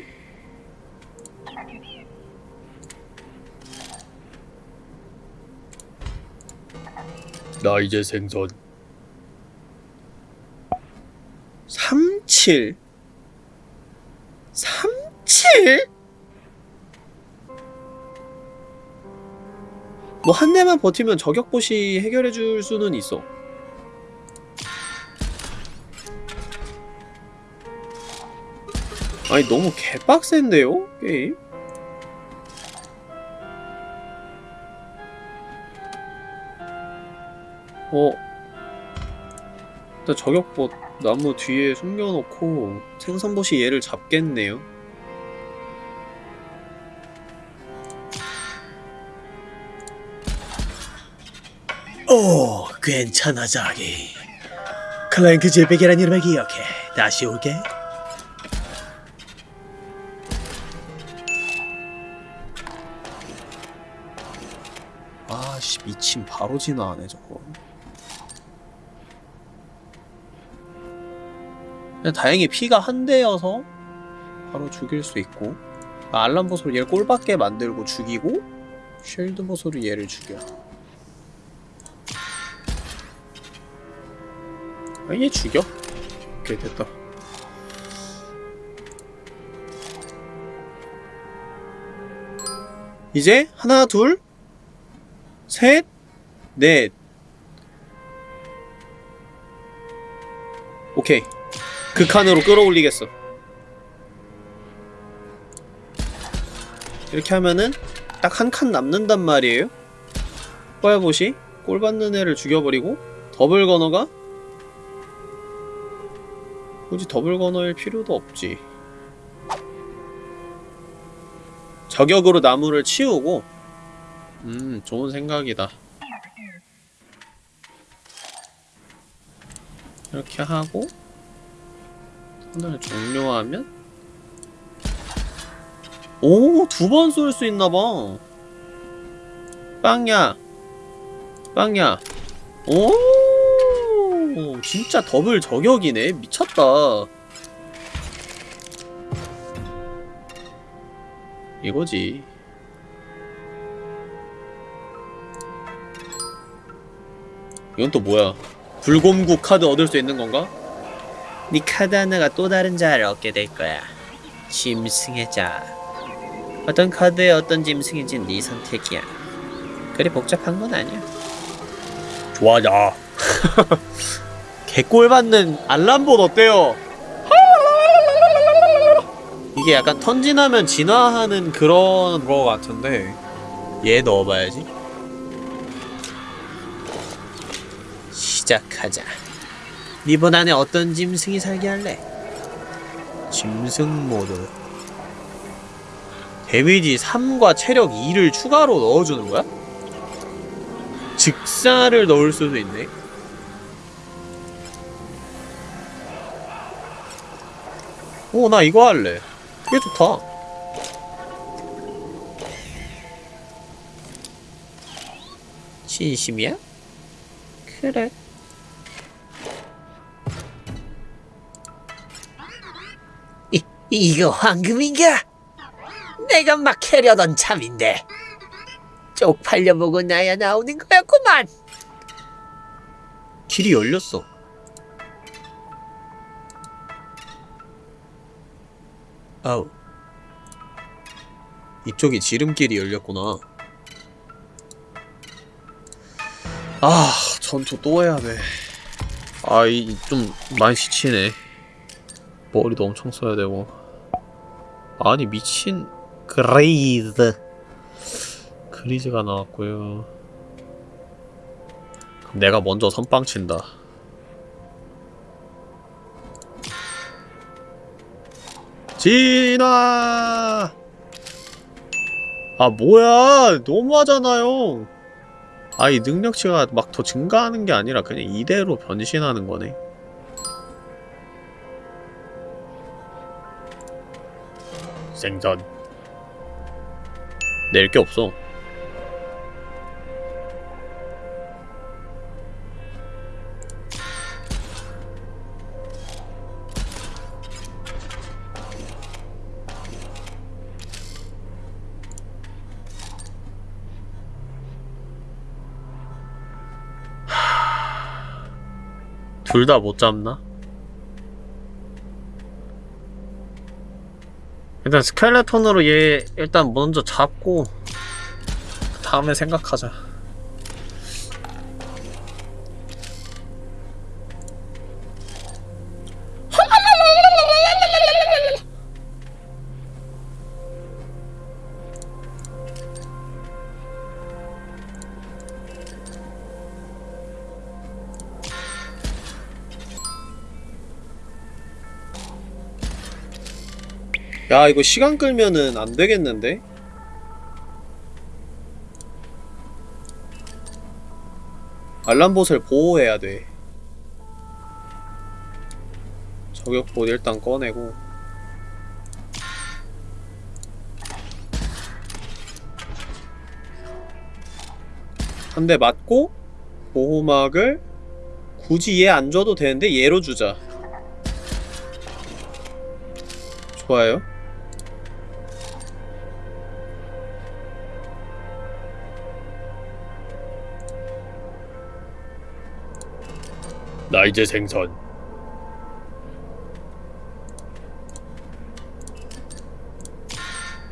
나 이제 생선 37 37? 뭐 한 대만 버티면 저격봇이 해결해줄 수는 있어 아니 너무 개빡센데요? 게임? 어 일단 저격봇 나무 뒤에 숨겨놓고 생선봇이 얘를 잡겠네요 오 괜찮아 자기. 클랭크 제페이라는 이름을 기억해. 다시 올게. 아씨 미친 바로 진화하네 저거 다행히 피가 한 대여서 바로 죽일 수 있고 아, 알람 보스로 얘를 꼴받게 만들고 죽이고 쉴드 보스로 얘를 죽여 아, 얘 죽여 오케이 됐다 이제 하나 둘 셋, 넷. 오케이. 극한으로 끌어올리겠어. 이렇게 하면은 딱 한 칸 남는단 말이에요. 뽀야봇이 꼴 받는 애를 죽여버리고 double gunner가 굳이 double gunner일 필요도 없지. 저격으로 나무를 치우고 음, 좋은 생각이다. 이렇게 하고 턴을 종료하면 오! 두 번 쏠 수 있나봐 빵야 빵야 오! 진짜 더블 저격이네 미쳤다 이거지 이건 또 뭐야? 불곰국 카드 얻을 수 있는 건가? 네 카드 하나가 또 다른 자아를 얻게 될 거야. 짐승의 자아. 어떤 카드에 어떤 짐승인지 네 선택이야. 그리 복잡한 건 아니야. 좋아자. *laughs* 개꼴 받는 알람봇 어때요? 이게 약간 턴진하면 진화하는 그런 거 같은데 얘 넣어봐야지. 시작하자. 리본 안에 어떤 짐승이 살게 할래? 짐승 모드. 데미지 3과 체력 2를 추가로 넣어주는 거야? 즉사를 넣을 수도 있네. 오, 나 이거 할래. 그게 좋다. 진심이야? 그래. 이, 이거 황금인가? 내가 막 캐려던 참인데 쪽팔려 보고 나야 나오는 거였구만. 길이 열렸어. 아우. 이쪽이 지름길이 열렸구나. 아, 전투 또 해야 돼. 아, 이 좀 많이 지치네. 머리도 엄청 써야 되고. 아니, 미친 그레이드. 그리즈가 나왔고요. 그럼 내가 먼저 선빵 친다. 진화! 아 뭐야 너무하잖아요 아이 능력치가 막 더 증가하는 게 아니라 그냥 이대로 변신하는 거네 생선 낼게 없어 둘 다 못 잡나? 일단 스켈레톤으로 얘 일단 먼저 잡고 다음에 생각하자 야 이거 시간 끌면은 안 되겠는데? 알람봇을 보호해야 돼. 저격봇 일단 꺼내고. 한 대 맞고 보호막을 굳이 얘 안 줘도 되는데 얘로 주자. 좋아요 나 이제 생선.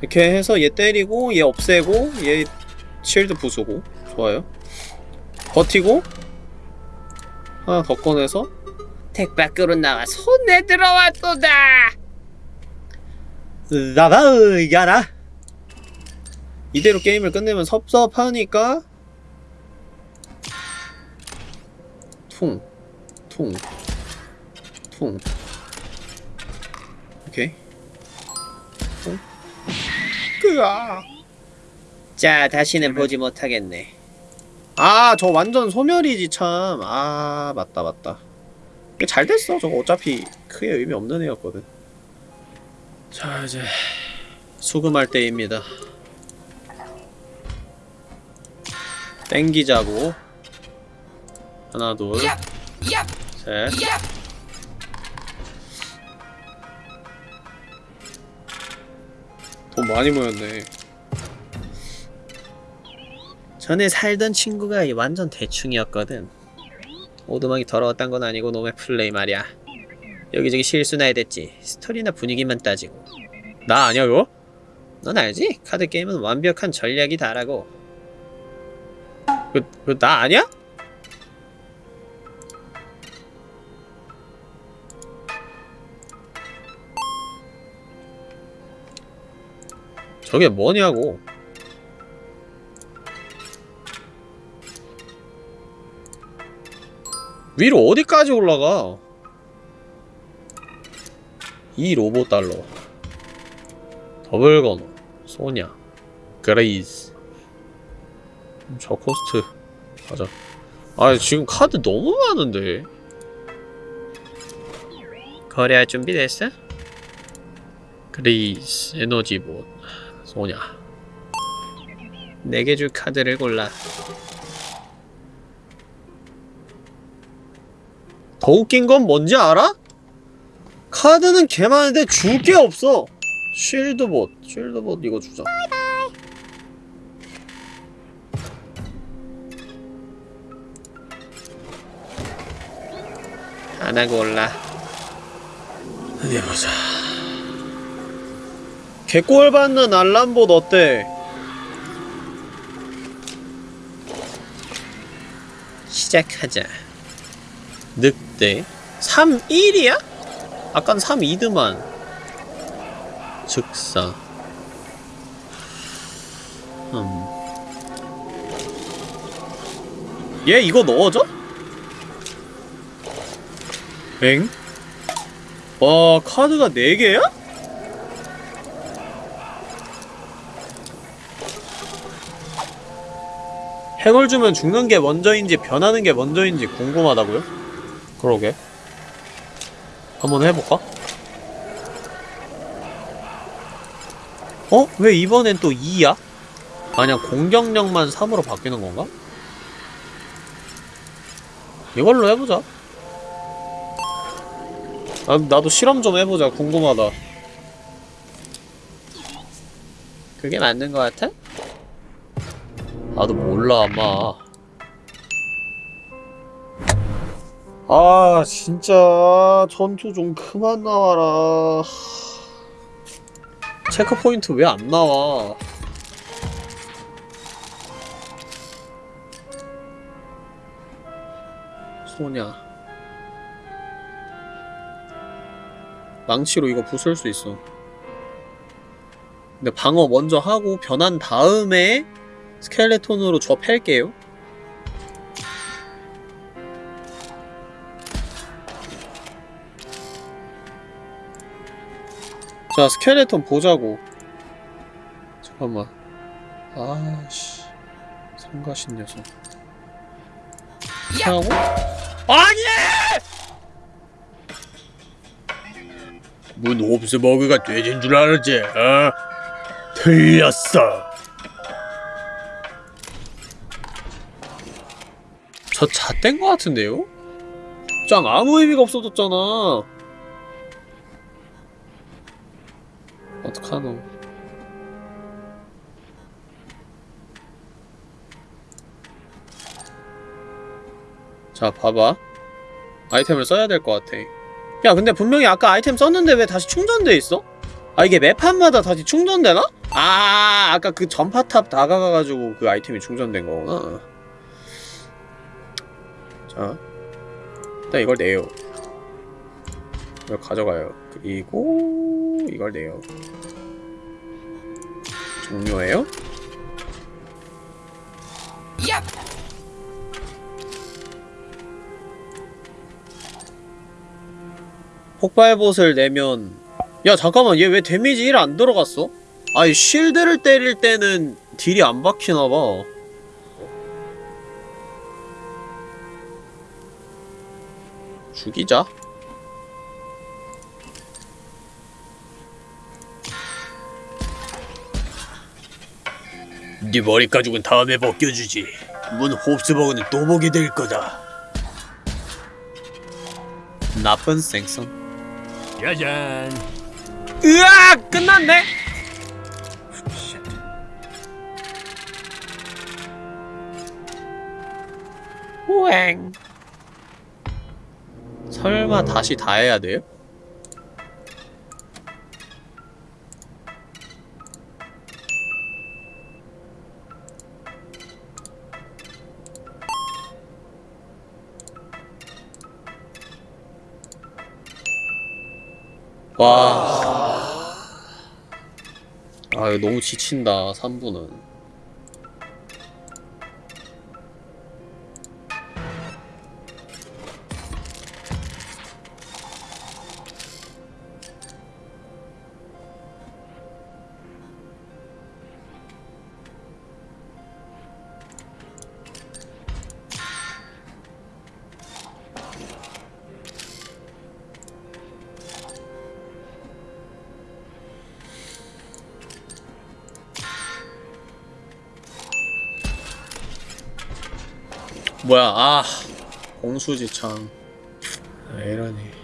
이렇게 해서 얘 때리고 얘 없애고 얘 실드 부수고. 좋아요. 버티고 하나 더 꺼내서 덱 밖으로 나와 손에 들어왔도다. 야나 이대로 게임을 끝내면 섭섭하니까 퉁, 퉁, 퉁 오케이 퉁 으아 자, 다시는 보지 못하겠네. 아, 저 완전 소멸이지 참. 아, 맞다, 맞다. 잘 됐어. 저거 어차피 크게 의미 없는 애였거든. 자, 이제 수금할 때입니다. 땡기자고. 하나, 둘, 셋. 돈 많이 모였네. 전에 살던 친구가 완전 대충이었거든. 오두막이 더러웠단 건 아니고 놈의 플레이 말이야. 여기저기 실수나 해댔지 스토리나 분위기만 따지고 나 아니야 이거? 넌 알지? 카드 게임은 완벽한 전략이 다라고 그, 그 나 아니야? 저게 뭐냐고. 위로 어디까지 올라가? 이 로봇 달러. 더블 건호 소냐. 그레이즈. 저 코스트 가자. 아 지금 카드 너무 많은데. 거래할 준비 됐어? 그레이즈. 에너지봇 소냐 4개 줄 카드를 골라 더 웃긴 건 뭔지 알아? 카드는 개 많은데 줄 게 없어. shield봇, shield봇 이거 주자. 하나 골라. 어디 보자. 개꼴 받는 알람봇 어때? 시작하자. 늑대 3-1이야? 아깐 3-2드만 즉사 음. 얘 이거 넣어줘? 엥? 와 카드가 4개야? 핵을 주면 죽는 게 먼저인지 변하는 게 먼저인지 궁금하다고요? 그러게 한번 해볼까? 어? 왜 이번엔 또 2야? 아니야 공격력만 3으로 바뀌는 건가? 이걸로 해보자 나, 나도 실험 좀 해보자 궁금하다 그게 맞는 거 같아? 나도 몰라 아마. 아 진짜. 전투 좀 그만 나와라. 체크포인트 왜 안 나와? 소냐. 망치로 이거 부술 수 있어. 근데 방어 먼저 하고 변한 다음에 스켈레톤으로 저 팰게요. 자 스켈레톤 보자고. 잠깐만. 아씨. 성가신 녀석. 피하고? 아니! 문 홉스버그가 돼진 줄 알았지 어? 틀렸어 저 잣된 거 같은데요? 짱 아무 의미가 없어졌잖아 어떡하노 자 봐봐 아이템을 써야 될 것 같아 야 근데 분명히 아까 아이템 썼는데 왜 다시 충전돼 있어? 아 이게 매판마다 다시 충전되나? 아 아까 그 전파탑 다가가가지고 그 아이템이 충전된 거구나 자 일단 이걸 내요. 이걸 가져가요. 그리고 이걸 내요. 종료해요? 폭발봇을 내면 야 잠깐만. 얘 왜 데미지 1 안 들어갔어? 아이 쉴드를 때릴 때는 딜이 안 박히나봐 죽이자 네 머리 가죽은 다음에 벗겨주지 문 홉스버그는 또 보게 될 거다 나쁜 생선 짜잔. 으악! 끝났네? 우엥 설마 다시 다 해야 돼요? 와. 아, 너무 지친다, 3분은. 뭐야, 아. 공수지창. 아, 이러니.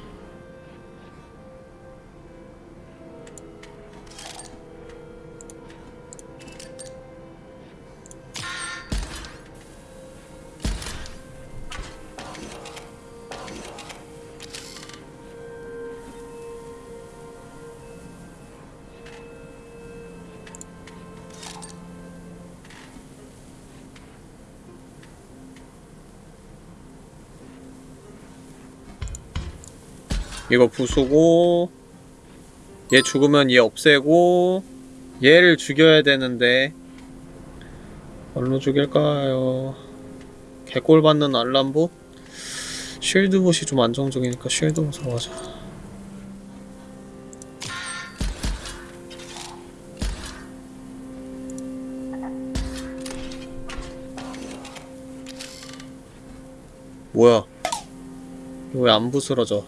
이거 부수고 얘 죽으면 얘 없애고 얘를 죽여야 되는데 뭘로 죽일까요? 개꼴 받는 알람봇? 쉴드봇이 좀 안정적이니까 쉴드봇으로 가자 뭐야 이거 왜안 부스러져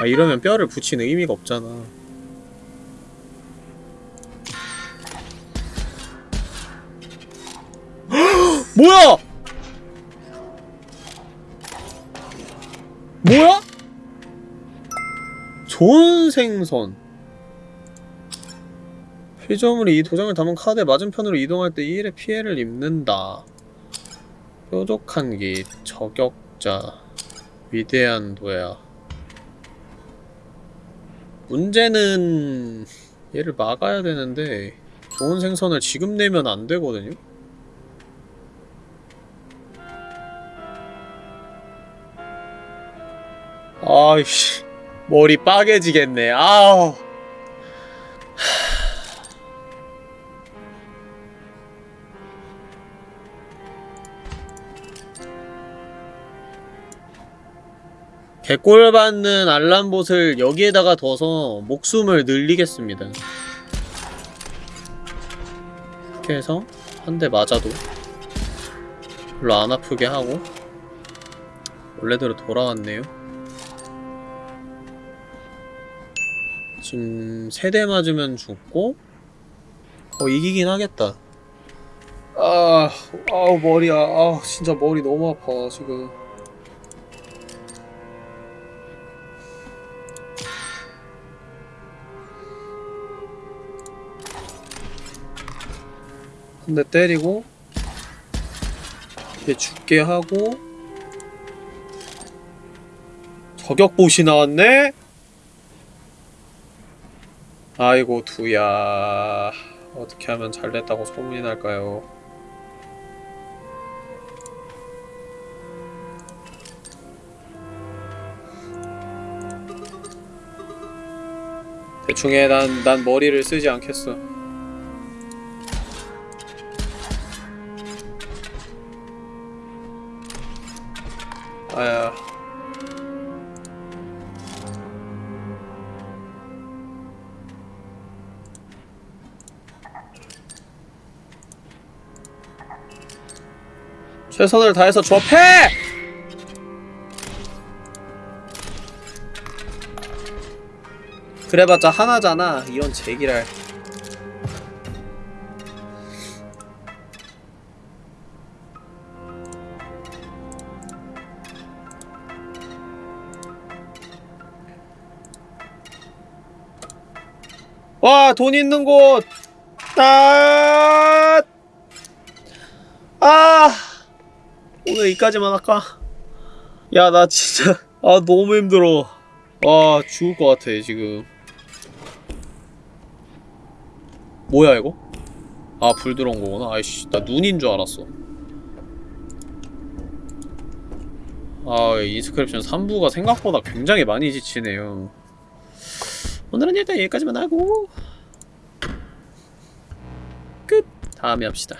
아 이러면 뼈를 붙이는 의미가 없잖아 *gasps* 뭐야! 뭐야? 좋은 생선 피조물이 이 도장을 담은 카드의 맞은편으로 이동할 때 1의 피해를 입는다 뾰족한 기 저격자 위대한 도야 문제는 얘를 막아야 되는데 좋은 생선을 지금 내면 안 되거든요? 아이씨 머리 빠개지겠네 아우 개꼴 받는 알람봇을 여기에다가 둬서 목숨을 늘리겠습니다. 이렇게 해서 한 대 맞아도 별로 안 아프게 하고 원래대로 돌아왔네요. 지금 세 대 맞으면 죽고 어 이기긴 하겠다. 아, 아우 머리야. 아, 진짜 머리 너무 아파 지금. 한 대 때리고 얘 죽게 하고 저격봇이 나왔네? 아이고 두야 어떻게 하면 잘됐다고 소문이 날까요 대충 해, 난, 난 머리를 쓰지 않겠어. 아야. 최선을 다해서 조합해! 그래봤자 하나잖아. 이런 제기랄. 와, 돈 있는 곳! 아! 아! 오늘 이까지만 할까? 야, 나 진짜. *laughs* 아, 너무 힘들어. 아, 죽을 것 같아, 지금. 뭐야, 이거? 아, 불 들어온 거구나. 아이씨, 나 눈인 줄 알았어. 아, 인스크립션 3부가 생각보다 굉장히 많이 지치네요. 오늘은 일단 여기까지만 하고 끝! 다음에 합시다